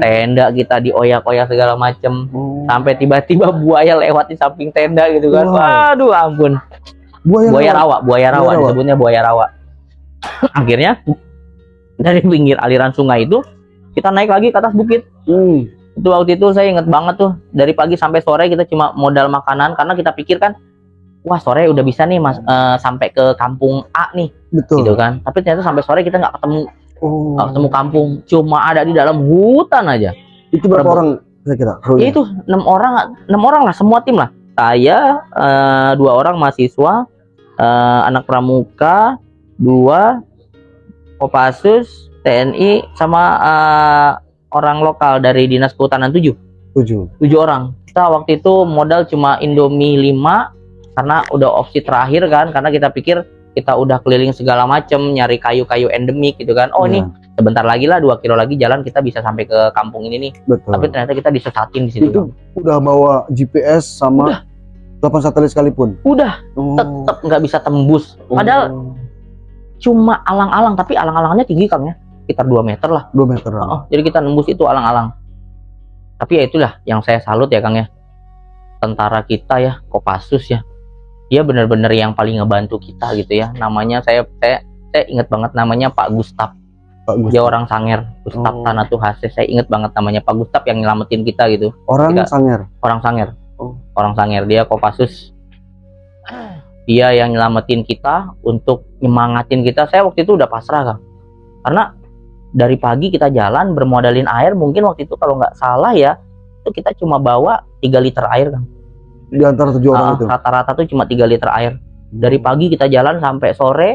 A: Tenda kita dioyak-oyak segala macem
B: Oh.
A: sampai tiba-tiba buaya lewat di samping tenda gitu kan. Waduh ampun
B: Buaya,
A: buaya
B: rawa.
A: rawa, buaya rawa
B: Buaya rawa.
A: disebutnya buaya rawa. Akhirnya dari pinggir aliran sungai itu kita naik lagi ke atas bukit.
B: Hmm.
A: Itu waktu itu saya inget banget tuh dari pagi sampai sore kita cuma modal makanan karena kita pikir kan wah sore udah bisa nih mas eh, sampai ke kampung A nih
B: Betul.
A: gitu kan. Tapi ternyata sampai sore kita nggak ketemu
B: Oh.
A: ketemu kampung, cuma ada di dalam hutan aja.
B: Itu berapa orang kira-kira?
A: Ya itu enam orang enam orang lah semua tim lah. Saya eh, dua orang mahasiswa, eh, anak pramuka, dua Kopassus, TNI sama eh, orang lokal dari Dinas Kehutanan 7.
B: Tujuh.
A: 7 orang. Kita waktu itu modal cuma Indomie 5 karena udah opsi terakhir kan karena kita pikir kita udah keliling segala macem nyari kayu-kayu endemik gitu kan. Oh ini
B: Iya,
A: sebentar lagi lah 2 kilo lagi jalan kita bisa sampai ke kampung ini nih.
B: betul.
A: Tapi ternyata kita disesatin di situ.
B: itu udah bawa GPS sama delapan satelit sekalipun.
A: Udah
B: Oh.
A: tetap nggak bisa tembus. Padahal
B: Oh.
A: cuma alang-alang, tapi alang-alangnya tinggi kang ya, sekitar 2 meter lah.
B: dua meter.
A: Oh, jadi kita nembus itu alang-alang. Tapi ya itulah yang saya salut ya kang ya, tentara kita ya, Kopassus ya, dia benar-benar yang paling ngebantu kita gitu ya. Namanya saya saya saya ingat banget namanya Pak Gustaf.
B: Pak Gus.
A: Dia orang Sanger, Gustaf
B: Oh.
A: Hase. Saya ingat banget namanya Pak Gustaf yang nyelamatin kita gitu.
B: Orang
A: Tidak.
B: Sanger.
A: orang Sanger.
B: Oh.
A: Orang Sanger dia Kopassus. Dia yang nyelamatin kita untuk nyemangatin kita. Saya waktu itu udah pasrah kan. Karena dari pagi kita jalan bermodalin air mungkin waktu itu kalau nggak salah ya itu kita cuma bawa 3 liter air kan.
B: Di antara tujuh orang
A: Ah,
B: itu.
A: Rata-rata tuh cuma 3 liter air. Dari pagi kita jalan sampai sore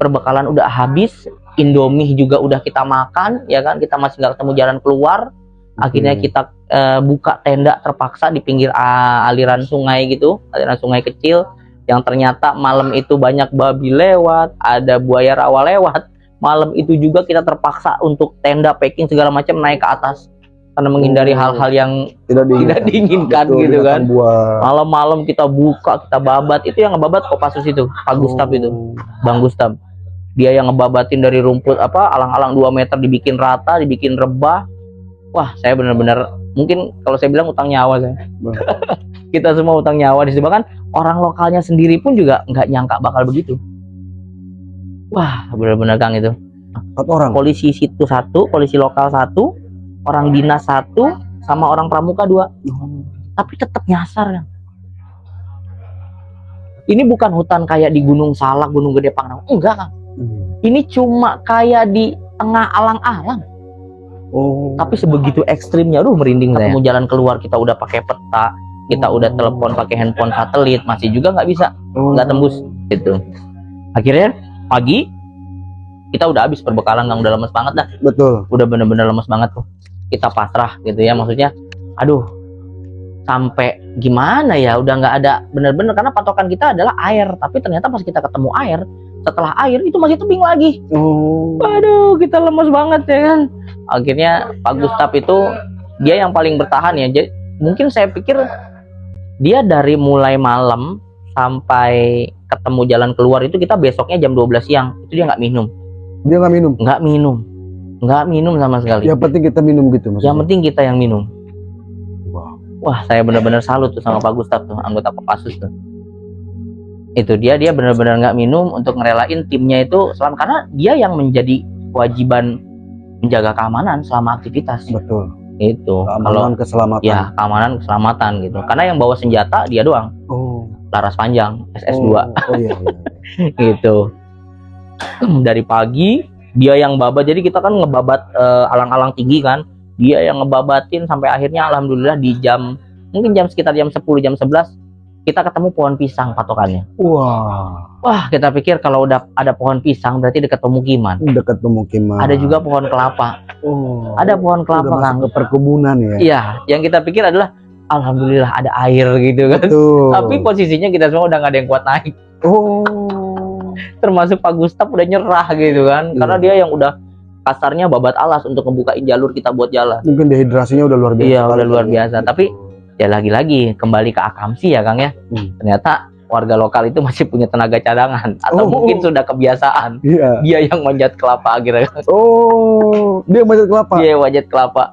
A: perbekalan udah habis, Indomie juga udah kita makan ya kan. Kita masih nggak ketemu jalan keluar akhirnya
B: Oke.
A: kita eh, buka tenda terpaksa di pinggir ah, aliran sungai gitu aliran sungai kecil yang ternyata malam itu banyak babi lewat ada buaya rawa lewat malam itu juga kita terpaksa untuk tenda packing segala macam naik ke atas karena menghindari
B: Oh.
A: hal-hal yang
B: tidak diinginkan,
A: tidak diinginkan
B: Betul,
A: gitu kan. malam-malam kita buka kita babat. Itu yang ngebabat Kopassus itu Pak Gustaf itu.
B: Oh.
A: Bang Gustaf. Dia yang ngebabatin dari rumput apa alang-alang 2 meter dibikin rata dibikin rebah. Wah saya benar-benar mungkin kalau saya bilang utang nyawa saya. Kita semua utang nyawa di situ. Bahkan orang lokalnya sendiri pun juga nggak nyangka bakal begitu. Wah benar-benar Kang itu.
B: Empat orang.
A: polisi situ satu polisi lokal satu orang dinas satu sama orang pramuka dua. Tapi tetap nyasar kan ini bukan hutan kayak di Gunung Salak Gunung Gede Pangrango. Enggak kan
B: Hmm.
A: ini cuma kayak di tengah alang-alang.
B: Oh.
A: tapi sebegitu ekstrimnya aduh merinding saya. mau jalan keluar kita udah pakai peta kita udah telepon pakai handphone satelit masih juga nggak bisa
B: Oh.
A: nggak tembus gitu. Akhirnya pagi kita udah habis perbekalan nggak udah lemes banget dah.
B: Betul.
A: udah bener-bener lemes banget tuh kita pasrah gitu ya maksudnya aduh sampai gimana ya udah nggak ada bener-bener karena patokan kita adalah air tapi ternyata pas kita ketemu air setelah air itu masih tebing lagi
B: Oh.
A: Waduh, kita lemes banget ya kan. Akhirnya Pak Gustaf itu dia yang paling bertahan ya. Jadi mungkin saya pikir dia dari mulai malam sampai ketemu jalan keluar itu kita besoknya jam 12 siang itu dia nggak minum,
B: Dia nggak minum.
A: nggak minum, nggak minum sama sekali.
B: Yang penting kita minum gitu maksudnya.
A: Yang penting kita yang minum.
B: Wow.
A: Wah, saya benar-benar salut tuh sama Pak Gustaf tuh, anggota Kopassus tuh. Itu dia dia benar-benar nggak minum untuk ngerelain timnya itu selama karena dia yang menjadi kewajiban menjaga keamanan selama aktivitas.
B: Betul.
A: Itu kalau
B: Keamanan keselamatan.
A: ya keamanan keselamatan gitu. Karena yang bawa senjata dia doang,
B: Oh.
A: laras panjang SS2
B: Oh, oh iya, iya.
A: gitu. Dari pagi dia yang babat jadi kita kan ngebabat eh, alang-alang tinggi kan. Dia yang ngebabatin sampai akhirnya alhamdulillah di jam mungkin jam sekitar jam 10 jam 11 kita ketemu pohon pisang patokannya.
B: Wah.
A: Wah, kita pikir kalau udah ada pohon pisang berarti dekat pemukiman.
B: Dekat pemukiman.
A: Ada juga pohon kelapa.
B: Oh.
A: Ada pohon
B: Udah
A: kelapa
B: masuk
A: kan.
B: ke perkebunan ya.
A: Iya, yang kita pikir adalah alhamdulillah ada air gitu kan.
B: Betul.
A: Tapi posisinya kita semua udah nggak ada yang kuat naik.
B: Oh.
A: Termasuk Pak Gustaf udah nyerah gitu kan.
B: Iya.
A: Karena dia yang udah kasarnya babat alas untuk ngebukain jalur kita buat jalan.
B: Mungkin dehidrasinya udah luar biasa.
A: Iya, udah luar biasa. Tapi ya lagi-lagi kembali ke akamsi ya Kang ya.
B: Hmm.
A: Ternyata warga lokal itu masih punya tenaga cadangan atau
B: Oh.
A: mungkin sudah kebiasaan.
B: Iya.
A: Dia yang manjat kelapa akhirnya.
B: Oh, dia manjat kelapa.
A: Dia manjat kelapa.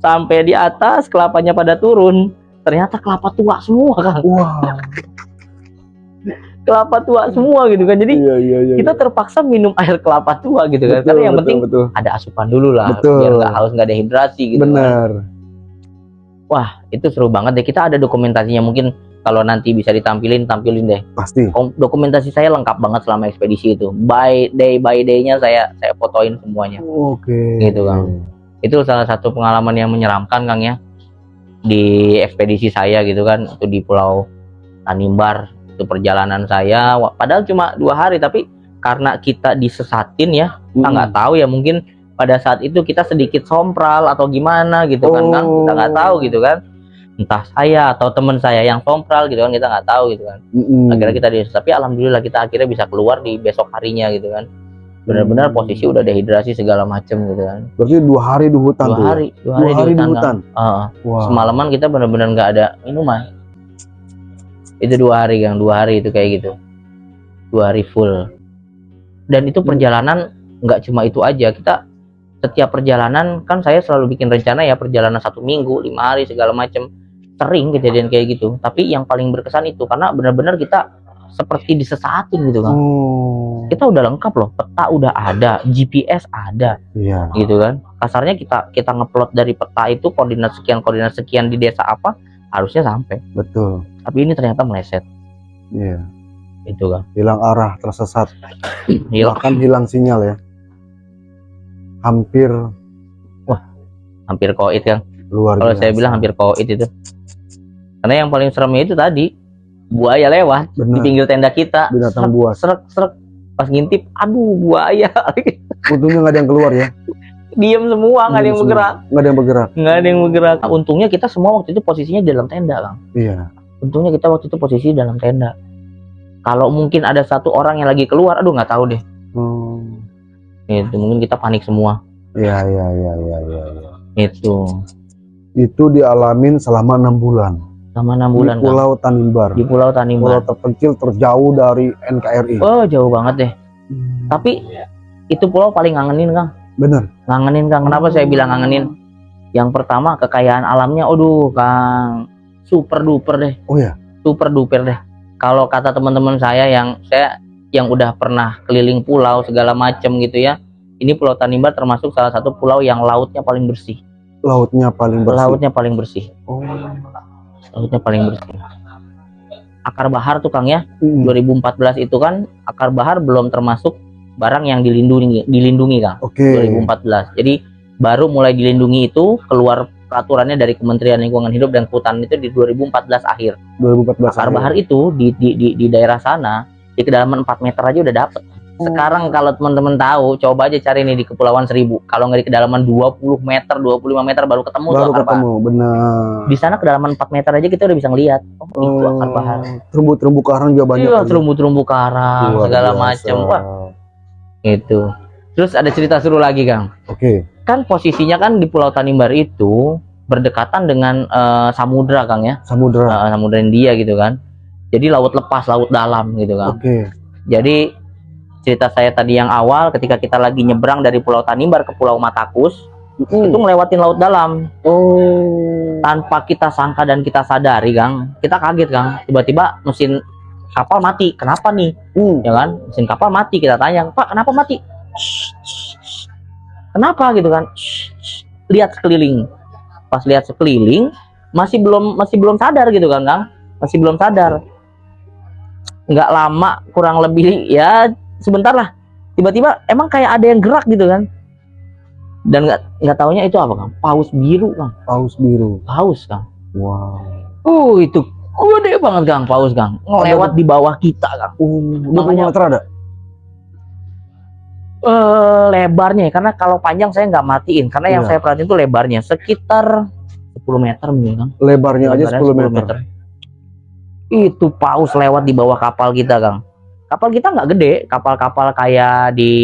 A: Sampai di atas kelapanya pada turun. Ternyata kelapa tua semua Kang.
B: Wah.
A: Kelapa tua semua gitu kan. Jadi
B: Iya, iya, iya.
A: kita terpaksa minum air kelapa tua gitu kan.
B: Betul,
A: Karena yang
B: betul,
A: penting
B: betul.
A: ada asupan dulu lah
B: Betul.
A: biar nggak haus nggak dehidrasi gitu kan.
B: Benar.
A: Wah, itu seru banget deh. Kita ada dokumentasinya mungkin kalau nanti bisa ditampilin, tampilin deh.
B: Pasti.
A: Dokumentasi saya lengkap banget selama ekspedisi itu. By day by day-nya saya saya fotoin semuanya.
B: Oke.
A: Gitu, Kang. Itu salah satu pengalaman yang menyeramkan Kang ya. Di ekspedisi saya gitu kan, itu di Pulau Tanimbar. Itu perjalanan saya. Padahal cuma dua hari, tapi karena kita disesatin ya, kita nggak tahu ya mungkin pada saat itu kita sedikit sompral atau gimana gitu kan kan kita nggak tahu gitu kan entah saya atau teman saya yang sompral gitu kan kita nggak tahu gitu kan
B: Mm-mm.
A: akhirnya kita di tapi alhamdulillah kita akhirnya bisa keluar di besok harinya gitu kan benar-benar
B: Hmm.
A: posisi udah dehidrasi segala macem gitu kan
B: Berarti dua hari di hutan
A: dua
B: ya?
A: hari dua
B: Dua
A: hari,
B: hari
A: di hutan, Kang. Heeh.
B: Wah.
A: semalaman kita benar-benar nggak ada minuman itu dua hari yang dua hari itu kayak gitu. Dua hari full. Dan itu
B: Hmm.
A: perjalanan nggak cuma itu aja. Kita setiap perjalanan kan saya selalu bikin rencana ya perjalanan satu minggu lima hari segala macam sering kejadian kayak gitu. Tapi yang paling berkesan itu karena benar-benar kita seperti disesatin gitu kan
B: Oh.
A: kita udah lengkap loh. Peta udah ada GPS ada.
B: Iya.
A: gitu kan. Kasarnya kita kita ngeplot dari peta itu koordinat sekian koordinat sekian di desa apa harusnya sampai.
B: Betul.
A: Tapi ini ternyata meleset
B: Iya.
A: itu kan
B: Hilang arah, tersesat.
A: hilang
B: Bahkan hilang sinyal ya. Hampir
A: hampir koit kan
B: luar
A: kalau saya bilang hampir koit itu karena yang paling seremnya itu tadi buaya lewat di
B: Benar.
A: pinggir tenda kita
B: Binatang buas.
A: srek srek pas ngintip aduh buaya
B: Untungnya nggak ada yang keluar ya.
A: diem semua nggak ada yang
B: semua.
A: bergerak
B: Nggak ada yang bergerak.
A: nggak ada yang bergerak untungnya kita semua waktu itu posisinya di dalam tenda kan
B: Iya.
A: Untungnya kita waktu itu posisi dalam tenda kalau mungkin ada satu orang yang lagi keluar aduh nggak tahu deh
B: Hmm.
A: itu mungkin kita panik semua
B: Iya, iya, iya, iya, iya. iya.
A: itu
B: Itu dialamin selama enam bulan.
A: sama enam bulan
B: di. Pulau Tanimbar.
A: di Pulau
B: Pulau
A: Tanimbar
B: terpencil terjauh dari NKRI.
A: oh jauh banget deh tapi itu pulau paling ngangenin kang
B: Bener.
A: ngangenin kang kenapa saya bilang ngangenin yang pertama kekayaan alamnya aduh kang super duper deh
B: Oh ya.
A: super duper deh kalau kata teman-teman saya yang saya yang udah pernah keliling pulau segala macem gitu ya ini Pulau Tanimbar termasuk salah satu pulau yang lautnya paling bersih.
B: Lautnya paling bersih.
A: Lautnya paling bersih.
B: Oh.
A: Lautnya paling bersih. Akar bahar tuh Kang ya,
B: Mm.
A: 2014 itu kan akar bahar belum termasuk barang yang dilindungi dilindungi Kang.
B: Oke.
A: 2014. Jadi baru mulai dilindungi itu keluar peraturannya dari Kementerian Lingkungan Hidup dan Kehutanan itu di 2014 akhir.
B: 2014.
A: Akar
B: akhir.
A: bahar itu di, di, di, di daerah sana di kedalaman 4 meter aja udah dapet. Sekarang kalau teman-teman tahu, coba aja cari nih di Kepulauan Seribu. Kalau nggak di kedalaman 20 meter, 25 meter baru ketemu
B: baru
A: akar bahar.
B: ketemu, benar.
A: Di sana kedalaman 4 meter aja kita udah bisa ngelihat. Oh, itu akar bahar.
B: Terumbu-terumbu karang juga banyak.
A: Iya, terumbu-terumbu karang,
B: Luar
A: segala macam. Wah, itu. Terus ada cerita seru lagi, Kang.
B: Oke.
A: Kan posisinya kan di Pulau Tanimbar itu berdekatan dengan eh, samudra, Kang ya.
B: Samudra.
A: Eh, samudra India gitu kan. Jadi laut lepas, laut dalam gitu kan.
B: Oke.
A: Jadi cerita saya tadi yang awal ketika kita lagi nyebrang dari Pulau Tanimbar ke Pulau Matakus
B: Mm.
A: itu ngelewatin laut dalam
B: Oh.
A: tanpa kita sangka dan kita sadari Kang kita kaget Kang tiba-tiba mesin kapal mati kenapa nih
B: Mm.
A: ya kan mesin kapal mati kita tanya Pak kenapa mati "Shh, shh, shh." kenapa gitu kan lihat sekeliling pas lihat sekeliling masih belum masih belum sadar gitu kan Kang? Masih belum sadar. Nggak lama kurang lebih ya sebentar lah. Tiba-tiba emang kayak ada yang gerak gitu kan? Dan nggak nggak taunya itu apa Kang? Paus biru Kang.
B: Paus biru.
A: paus Kang.
B: Wow.
A: uh itu gede banget Kang paus Kang. Ngelewat di bawah kita Kang.
B: Uh, 20
A: Makanya-
B: ada?
A: Eh lebarnya ya, karena kalau panjang saya nggak matiin karena yang
B: Iya.
A: saya perhatiin itu lebarnya sekitar 10 meter mungkin Kang
B: Lebarnya aja
A: Lebarnya
B: 10 meter.
A: itu paus lewat di bawah kapal kita Kang kapal kita nggak gede kapal-kapal kayak di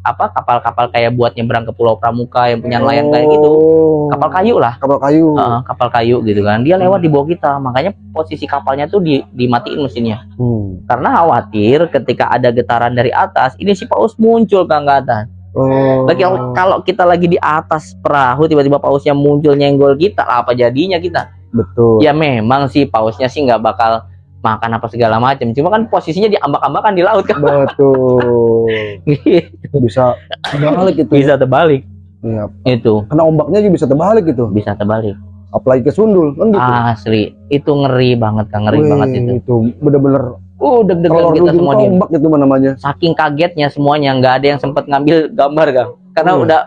A: apa kapal-kapal kayak buat nyebrang ke Pulau Pramuka yang punya nelayan kayak gitu
B: Oh.
A: kapal kayu lah
B: Kapal kayu.
A: Heeh, kapal kayu gitu kan dia lewat di bawah kita makanya posisi kapalnya tuh di dimatiin mesinnya
B: Hmm.
A: karena khawatir ketika ada getaran dari atas ini si paus muncul ke atas
B: Oh.
A: lagi kalau kita lagi di atas perahu tiba-tiba pausnya muncul nyenggol kita apa jadinya kita
B: Betul.
A: ya memang sih pausnya sih nggak bakal makan apa segala macam cuma kan posisinya di ambak-ambakan di laut kan
B: Betul. Bisa terbalik itu.
A: bisa terbalik
B: Iya.
A: itu
B: Kena ombaknya juga bisa terbalik gitu.
A: bisa terbalik
B: Apalagi ke sundul kan gitu.
A: asli itu ngeri banget kan ngeri
B: Wih,
A: banget itu
B: itu bener-bener
A: uh deg-degan kita semua dia
B: tombak itu namanya.
A: saking kagetnya semuanya nggak ada yang sempat ngambil gambar kang karena
B: Hmm.
A: udah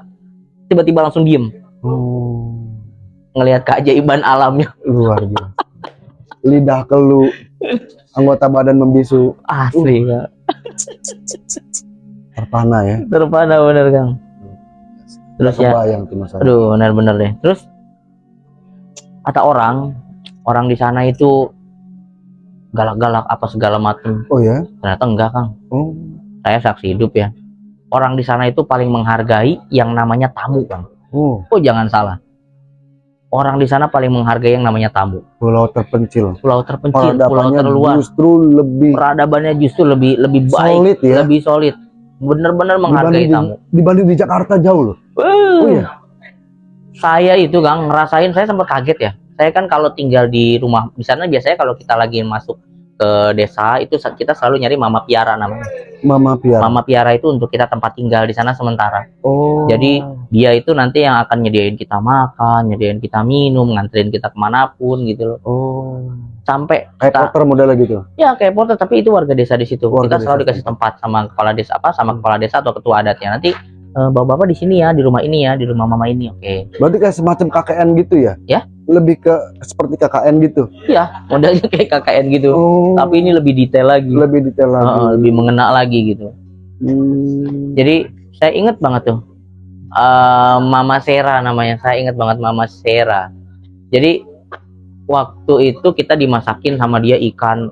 A: tiba-tiba langsung diem
B: Oh,
A: ngelihat keajaiban alamnya
B: luar biasa. Lidah kelu, anggota badan membisu,
A: asli Kang.
B: terpana ya.
A: terpana bener kang. Terus ya
B: Kebayang tuh mas.
A: aduh benar-benar deh. Terus kata orang orang di sana itu galak-galak apa segala macam
B: Oh ya?
A: ternyata enggak kang.
B: Oh,
A: saya saksi hidup ya. Orang di sana itu paling menghargai yang namanya tamu kang.
B: Oh,
A: oh jangan salah orang di sana paling menghargai yang namanya tamu
B: pulau terpencil.
A: pulau terpencil pulau terluar
B: justru lebih
A: peradabannya justru lebih lebih baik
B: solid ya.
A: lebih solid bener-bener menghargai
B: Dibanding
A: tamu
B: di, dibanding di Jakarta jauh loh. Oh iya.
A: saya itu kang ngerasain saya sempat kaget ya saya kan kalau tinggal di rumah di sana biasanya kalau kita lagi masuk ke desa itu kita selalu nyari mama piara namanya
B: Mama Piara.
A: mama piara itu untuk kita tempat tinggal di sana sementara
B: Oh.
A: Jadi, dia itu nanti yang akan nyediain kita makan nyediain kita minum nganterin kita ke mana pun gitu loh
B: oh.
A: sampai
B: Kayak
A: kita-
B: porter modelnya gitu.
A: ya kayak porter tapi itu warga desa di situ
B: Warga
A: kita selalu
B: desa.
A: dikasih tempat sama kepala desa apa sama
B: Hmm.
A: kepala desa atau ketua adatnya nanti eh, bapak-bapak di sini ya di rumah ini ya di rumah mama ini oke
B: Berarti kayak semacam KKN gitu ya?
A: Ya.
B: Lebih ke seperti KKN gitu.
A: iya modelnya kayak KKN gitu
B: Oh.
A: tapi ini lebih detail lagi
B: lebih detail lagi.
A: Heeh, lebih mengena lagi gitu
B: Hmm.
A: jadi saya inget banget tuh eh, Mama Sera namanya saya inget banget Mama Sera jadi waktu itu kita dimasakin sama dia ikan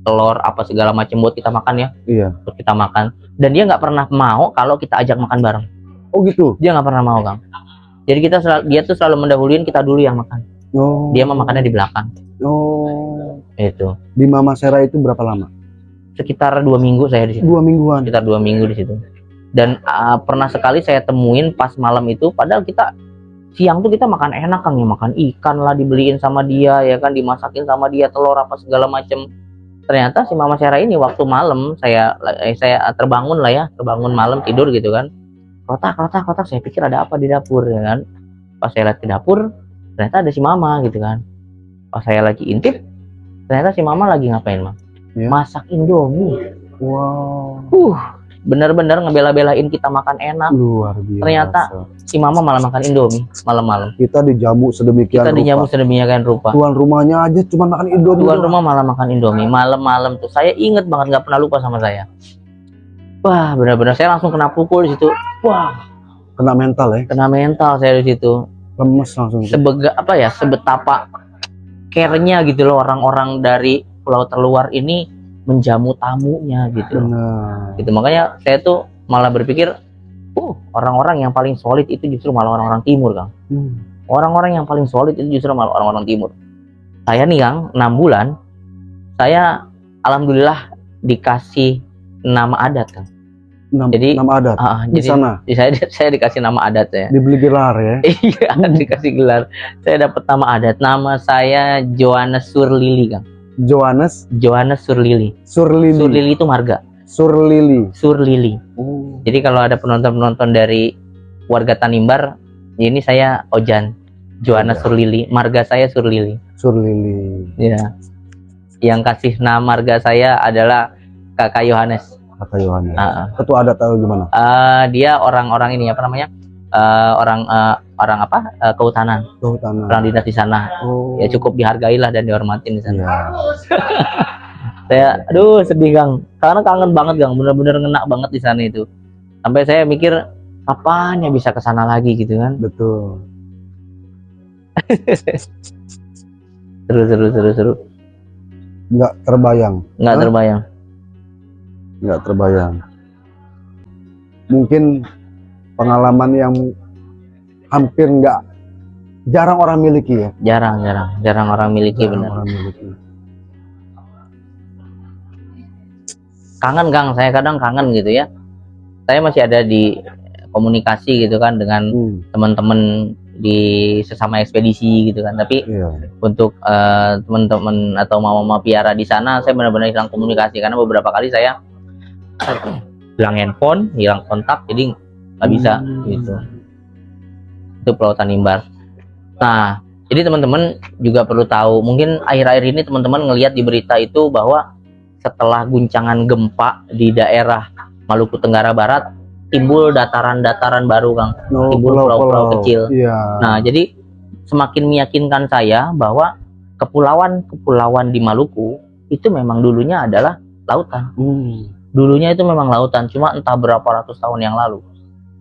A: telur apa segala macam buat kita makan ya
B: Iya.
A: buat kita makan dan dia nggak pernah mau kalau kita ajak makan bareng
B: Oh gitu.
A: dia nggak pernah mau kang jadi kita selalu, dia tuh selalu mendahuluin kita dulu yang makan
B: Oh.
A: dia mah makannya di belakang
B: Oh.
A: itu
B: Di Mama Sera itu berapa lama?
A: sekitar dua minggu saya di situ
B: Dua mingguan.
A: sekitar dua minggu di situ dan uh, pernah sekali saya temuin pas malam itu padahal kita siang tuh kita makan enak kan ya makan ikan lah dibeliin sama dia ya kan dimasakin sama dia telur apa segala macem ternyata si mama Sarah ini waktu malam saya eh, saya terbangun lah ya terbangun malam tidur gitu kan kotak kotak kotak saya pikir ada apa di dapur ya kan pas saya lihat ke dapur ternyata ada si mama gitu kan pas saya lagi intip ternyata si mama lagi ngapain mah
B: Ya.
A: masak indomie
B: Wow.
A: uh bener-bener ngebela-belain kita makan enak
B: Luar biasa.
A: Ternyata si mama malah makan indomie malam-malam
B: kita dijamu sedemikian
A: kita
B: rupa.
A: dijamu sedemikian rupa
B: Tuan rumahnya aja cuma makan indomie.
A: tuan rumah malah makan indomie malam-malam tuh saya inget banget nggak pernah lupa sama saya wah benar-benar saya langsung kena pukul di situ wah
B: Kena mental ya.
A: kena mental saya di situ
B: Lemes langsung.
A: sebega apa ya sebetapa care-nya gitu loh orang-orang dari pulau terluar ini menjamu tamunya gitu.
B: Benar.
A: gitu makanya saya tuh malah berpikir uh orang-orang yang paling solid itu justru malah orang-orang timur kang
B: Hmm.
A: orang-orang yang paling solid itu justru malah orang-orang timur saya nih kang enam bulan saya alhamdulillah dikasih nama adat kang
B: Nam-
A: Jadi-
B: nama adat.
A: Ah,
B: di
A: jadi
B: sana
A: saya saya dikasih nama adat ya
B: dibeli gelar ya.
A: iya dikasih gelar saya dapat nama adat nama saya Johannes Surlili kang
B: Johannes
A: Johannes Surlili
B: Surlili.
A: Surlili itu marga
B: Surlili.
A: Surlili
B: Oh.
A: jadi kalau ada penonton-penonton dari warga Tanimbar ini saya Ojan Johannes
B: Ojan.
A: Surlili marga saya Surlili
B: Surlili.
A: ya yang kasih nama marga saya adalah kakak Yohanes
B: Kata Yohanes.
A: Ah.
B: Ketua adat tahu gimana?
A: Eh, dia orang-orang ini apa namanya Eh, orang eh, orang apa Eh, kehutanan
B: Kehutanan.
A: orang dinas di sana
B: Oh.
A: ya cukup dihargai lah dan dihormatin di sana
B: Iya.
A: saya aduh sedih Kang karena kangen banget Kang bener-bener ngena banget di sana itu sampai saya mikir kapan ya bisa ke sana lagi gitu kan
B: Betul.
A: seru seru seru seru
B: Nggak terbayang.
A: nggak
B: Hah?
A: terbayang
B: Nggak terbayang. Mungkin pengalaman yang hampir nggak jarang orang miliki ya.
A: jarang jarang jarang orang miliki
B: Jarang
A: bener
B: orang miliki.
A: kangen Kang saya kadang kangen gitu ya saya masih ada di komunikasi gitu kan dengan
B: Hmm,
A: teman-teman di sesama ekspedisi gitu kan tapi
B: iya.
A: untuk eh, teman-teman atau mama-mama piara di sana saya benar-benar hilang komunikasi karena beberapa kali saya hilang handphone hilang kontak jadi nggak bisa
B: Hmm.
A: gitu itu Pulau Tanimbar nah jadi teman-teman juga perlu tahu mungkin akhir-akhir ini teman-teman ngelihat di berita itu bahwa setelah guncangan gempa di daerah Maluku Tenggara Barat timbul dataran-dataran baru Kang
B: Oh,
A: Timbul pulau-pulau kecil.
B: Iya.
A: Nah, jadi semakin meyakinkan saya bahwa kepulauan-kepulauan di Maluku itu memang dulunya adalah lautan.
B: Hmm.
A: Dulunya itu memang lautan, cuma entah berapa ratus tahun yang lalu.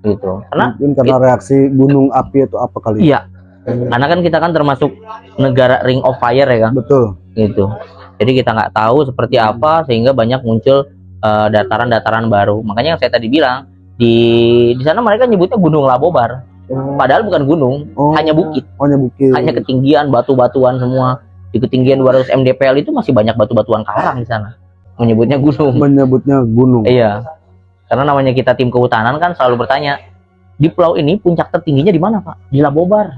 A: Gitu. Karena
B: Mungkin karena reaksi gunung api itu apa kali?
A: iya, karena kan kita kan termasuk negara Ring of Fire ya kan,
B: Betul.
A: gitu. Jadi kita nggak tahu seperti apa sehingga banyak muncul eh, dataran-dataran baru. Makanya yang saya tadi bilang di di sana mereka nyebutnya Gunung Labobar, padahal bukan gunung,
B: Oh,
A: hanya bukit.
B: Hanya bukit.
A: hanya ketinggian batu-batuan semua di ketinggian 200 mdpl itu masih banyak batu-batuan karang di sana menyebutnya gunung
B: menyebutnya gunung.
A: iya karena namanya kita tim kehutanan kan selalu bertanya di pulau ini puncak tertingginya di mana pak di Labobar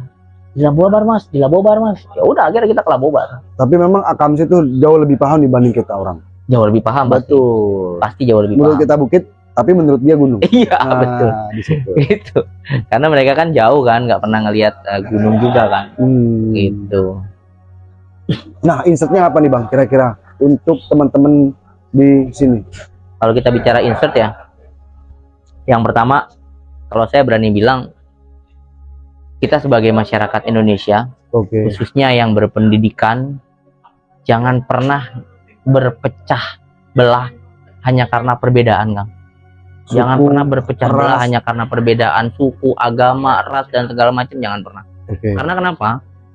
A: di Labobar mas di Labobar mas ya udah akhirnya kita ke Labobar
B: Tapi memang Akams itu jauh lebih paham dibanding kita orang.
A: jauh lebih paham pasti
B: Betul.
A: pasti jauh lebih
B: Menurut
A: paham
B: kita bukit, tapi menurut dia gunung.
A: iya
B: Nah,
A: betul
B: Di situ.
A: gitu karena mereka kan jauh kan nggak pernah ngelihat eh, gunung juga kan
B: Hmm.
A: gitu
B: Nah, insertnya apa nih bang? Kira-kira untuk teman-teman di sini.
A: kalau kita bicara insert ya yang pertama kalau saya berani bilang kita sebagai masyarakat Indonesia
B: Oke.
A: khususnya yang berpendidikan jangan pernah berpecah belah hanya karena perbedaan Kang jangan pernah berpecah belah
B: ras.
A: hanya karena perbedaan suku agama ras dan segala macam jangan pernah
B: Oke.
A: karena kenapa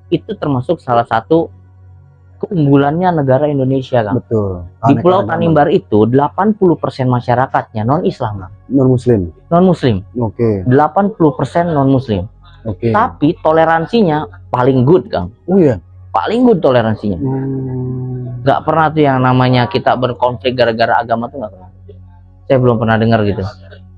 A: itu termasuk salah satu keunggulannya negara Indonesia Kang
B: Betul.
A: di Pulau Tanimbar itu 80% masyarakatnya non Islam
B: non Muslim.
A: non Muslim
B: Oke.
A: 80% non Muslim
B: Oke.
A: tapi toleransinya paling good Kang
B: Oh iya.
A: paling good toleransinya
B: Hmm.
A: nggak pernah tuh yang namanya kita berkonflik gara-gara agama tuh nggak pernah saya belum pernah dengar gitu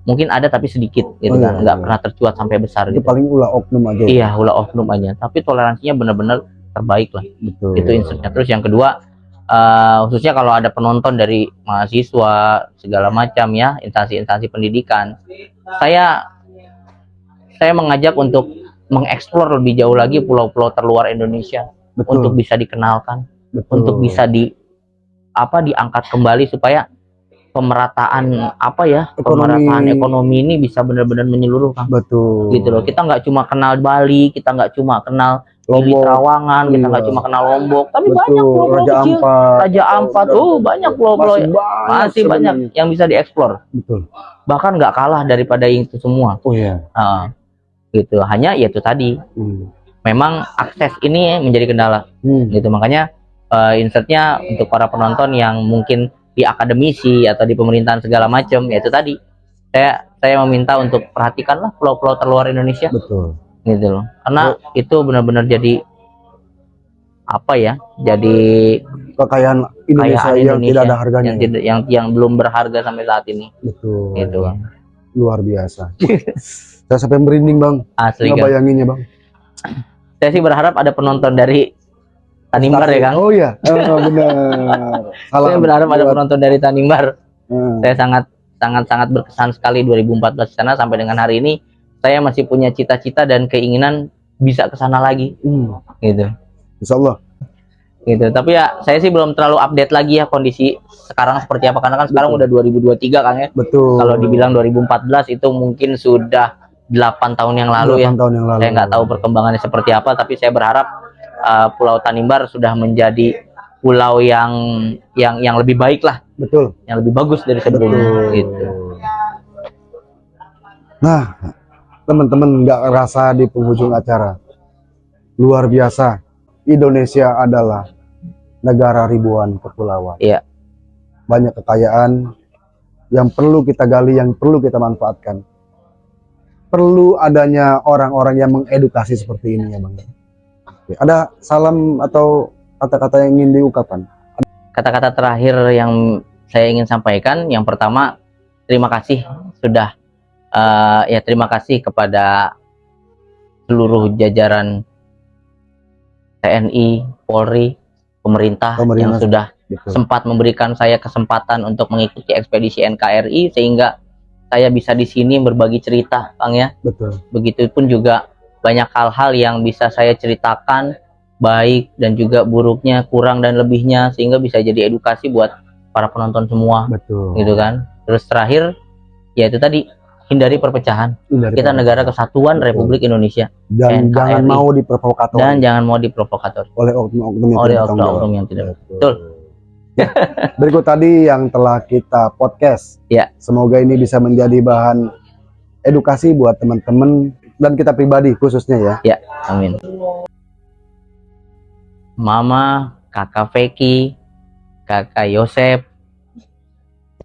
A: mungkin ada tapi sedikit gitu
B: Oh,
A: kan
B: iya,
A: nggak
B: iya.
A: pernah tercuat sampai besar
B: Itu
A: gitu
B: paling ulah oknum aja.
A: iya ulah oknum aja tapi toleransinya benar-benar terbaik lah
B: Betul.
A: itu insertnya terus yang kedua eh, khususnya kalau ada penonton dari mahasiswa segala macam ya instansi-instansi pendidikan saya saya mengajak untuk mengeksplor lebih jauh lagi pulau-pulau terluar Indonesia
B: betul
A: untuk bisa dikenalkan,
B: betul.
A: untuk bisa di apa diangkat kembali supaya pemerataan apa ya
B: Ekonomi.
A: pemerataan ekonomi ini bisa benar-benar menyeluruh Kang.
B: betul
A: gitu loh kita nggak cuma kenal Bali kita nggak cuma kenal
B: Lombok.
A: Trawangan kita nggak
B: Iya.
A: cuma kenal Lombok tapi banyak
B: betul
A: pulau-pulau
B: Raja
A: kecil.
B: Ampat.
A: Raja Ampat oh banyak pulau-pulau
B: masih banyak
A: masih banyak yang bisa dieksplor.
B: Betul.
A: Bahkan nggak kalah daripada itu semua.
B: Oh iya.
A: Ah, gitu. Hanya ya itu tadi.
B: Hmm.
A: memang akses ini menjadi kendala.
B: Hmm.
A: gitu. Makanya eh, insertnya untuk para penonton yang mungkin di akademisi atau di pemerintahan segala macam ya itu tadi. Saya saya meminta untuk perhatikanlah pulau-pulau terluar Indonesia.
B: Betul
A: gitu loh. Karena itu benar-benar jadi apa ya jadi
B: kekayaan Indonesia
A: kekayaan
B: yang
A: Indonesia
B: tidak ada harganya.
A: yang tidak yang yang belum berharga sampai saat ini.
B: Betul.
A: Gitu kan
B: luar biasa. Saya sampai merinding bang.
A: Asli
B: nggak bayanginnya bang.
A: Saya sih berharap ada penonton dari Tanimbar ya Kang.
B: Oh iya. Oh, benar. Salam
A: saya berharap ada
B: buat-
A: penonton dari Tanimbar.
B: Hmm.
A: saya sangat sangat sangat berkesan sekali 2014 di sana. Sampai dengan hari ini saya masih punya cita-cita dan keinginan bisa ke sana lagi.
B: Hmm.
A: gitu.
B: Insya Allah
A: gitu. Tapi ya saya sih belum terlalu update lagi ya kondisi sekarang seperti apa. Karena kan sekarang
B: Betul.
A: udah 2023 kan ya.
B: Betul.
A: Kalau dibilang 2014 itu mungkin sudah 8 tahun yang lalu ya.
B: 8 tahun yang lalu.
A: Saya nggak tahu perkembangannya seperti apa tapi saya berharap uh, Pulau Tanimbar sudah menjadi pulau yang yang yang lebih baik lah.
B: Betul.
A: Yang lebih bagus dari sebelumnya. Gitu.
B: Nah, teman-teman nggak rasa di penghujung acara. Luar biasa. Indonesia adalah negara ribuan kepulauan.
A: Iya.
B: Banyak kekayaan yang perlu kita gali, yang perlu kita manfaatkan. Perlu adanya orang-orang yang mengedukasi seperti ini ya, Bang. Oke, Ada salam atau kata-kata yang ingin diungkapkan?
A: kata-kata terakhir yang saya ingin sampaikan yang pertama terima kasih sudah eh, ya terima kasih kepada seluruh jajaran TNI, Polri, pemerintah,
B: Pemerintah.
A: yang sudah
B: Betul.
A: sempat memberikan saya kesempatan untuk mengikuti ekspedisi NKRI sehingga saya bisa di sini berbagi cerita, Kang ya.
B: Betul.
A: Begitupun juga banyak hal-hal yang bisa saya ceritakan baik dan juga buruknya, kurang dan lebihnya sehingga bisa jadi edukasi buat para penonton semua
B: Betul.
A: gitu kan. Terus terakhir ya itu tadi hindari perpecahan.
B: Hindari
A: Kita
B: perpecahan.
A: negara kesatuan
B: Betul.
A: Republik Indonesia
B: dan
A: NKRI.
B: jangan mau diprovokator
A: dan jangan mau diprovokator
B: oleh oknum-oknum yang
A: oleh oknum yang tidak.
B: Betul. Ya, Berikut tadi yang telah kita podcast.
A: Ya.
B: Semoga ini bisa menjadi bahan edukasi buat teman-teman dan kita pribadi khususnya ya.
A: Amin. Mama, kakak Feki, kakak Yosep,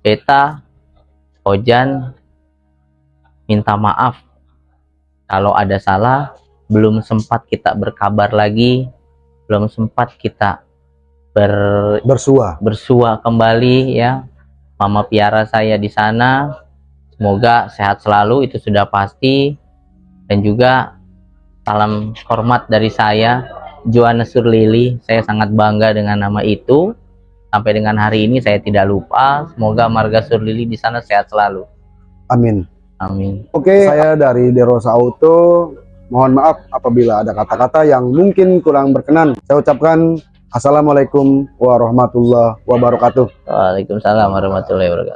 A: Beta, Ojan, minta maaf kalau ada salah, belum sempat kita berkabar lagi, belum sempat kita ber,
B: Bersua.
A: bersua kembali ya. Mama piara saya di sana, semoga sehat selalu itu sudah pasti dan juga salam hormat dari saya Joanna Surlili saya sangat bangga dengan nama itu sampai dengan hari ini saya tidak lupa semoga marga Surlili di sana sehat selalu
B: Amin.
A: Amin
B: Oke, saya dari Derosa Auto. Mohon maaf apabila ada kata-kata yang mungkin kurang berkenan. Saya ucapkan Assalamualaikum warahmatullahi wabarakatuh.
A: Waalaikumsalam warahmatullahi wabarakatuh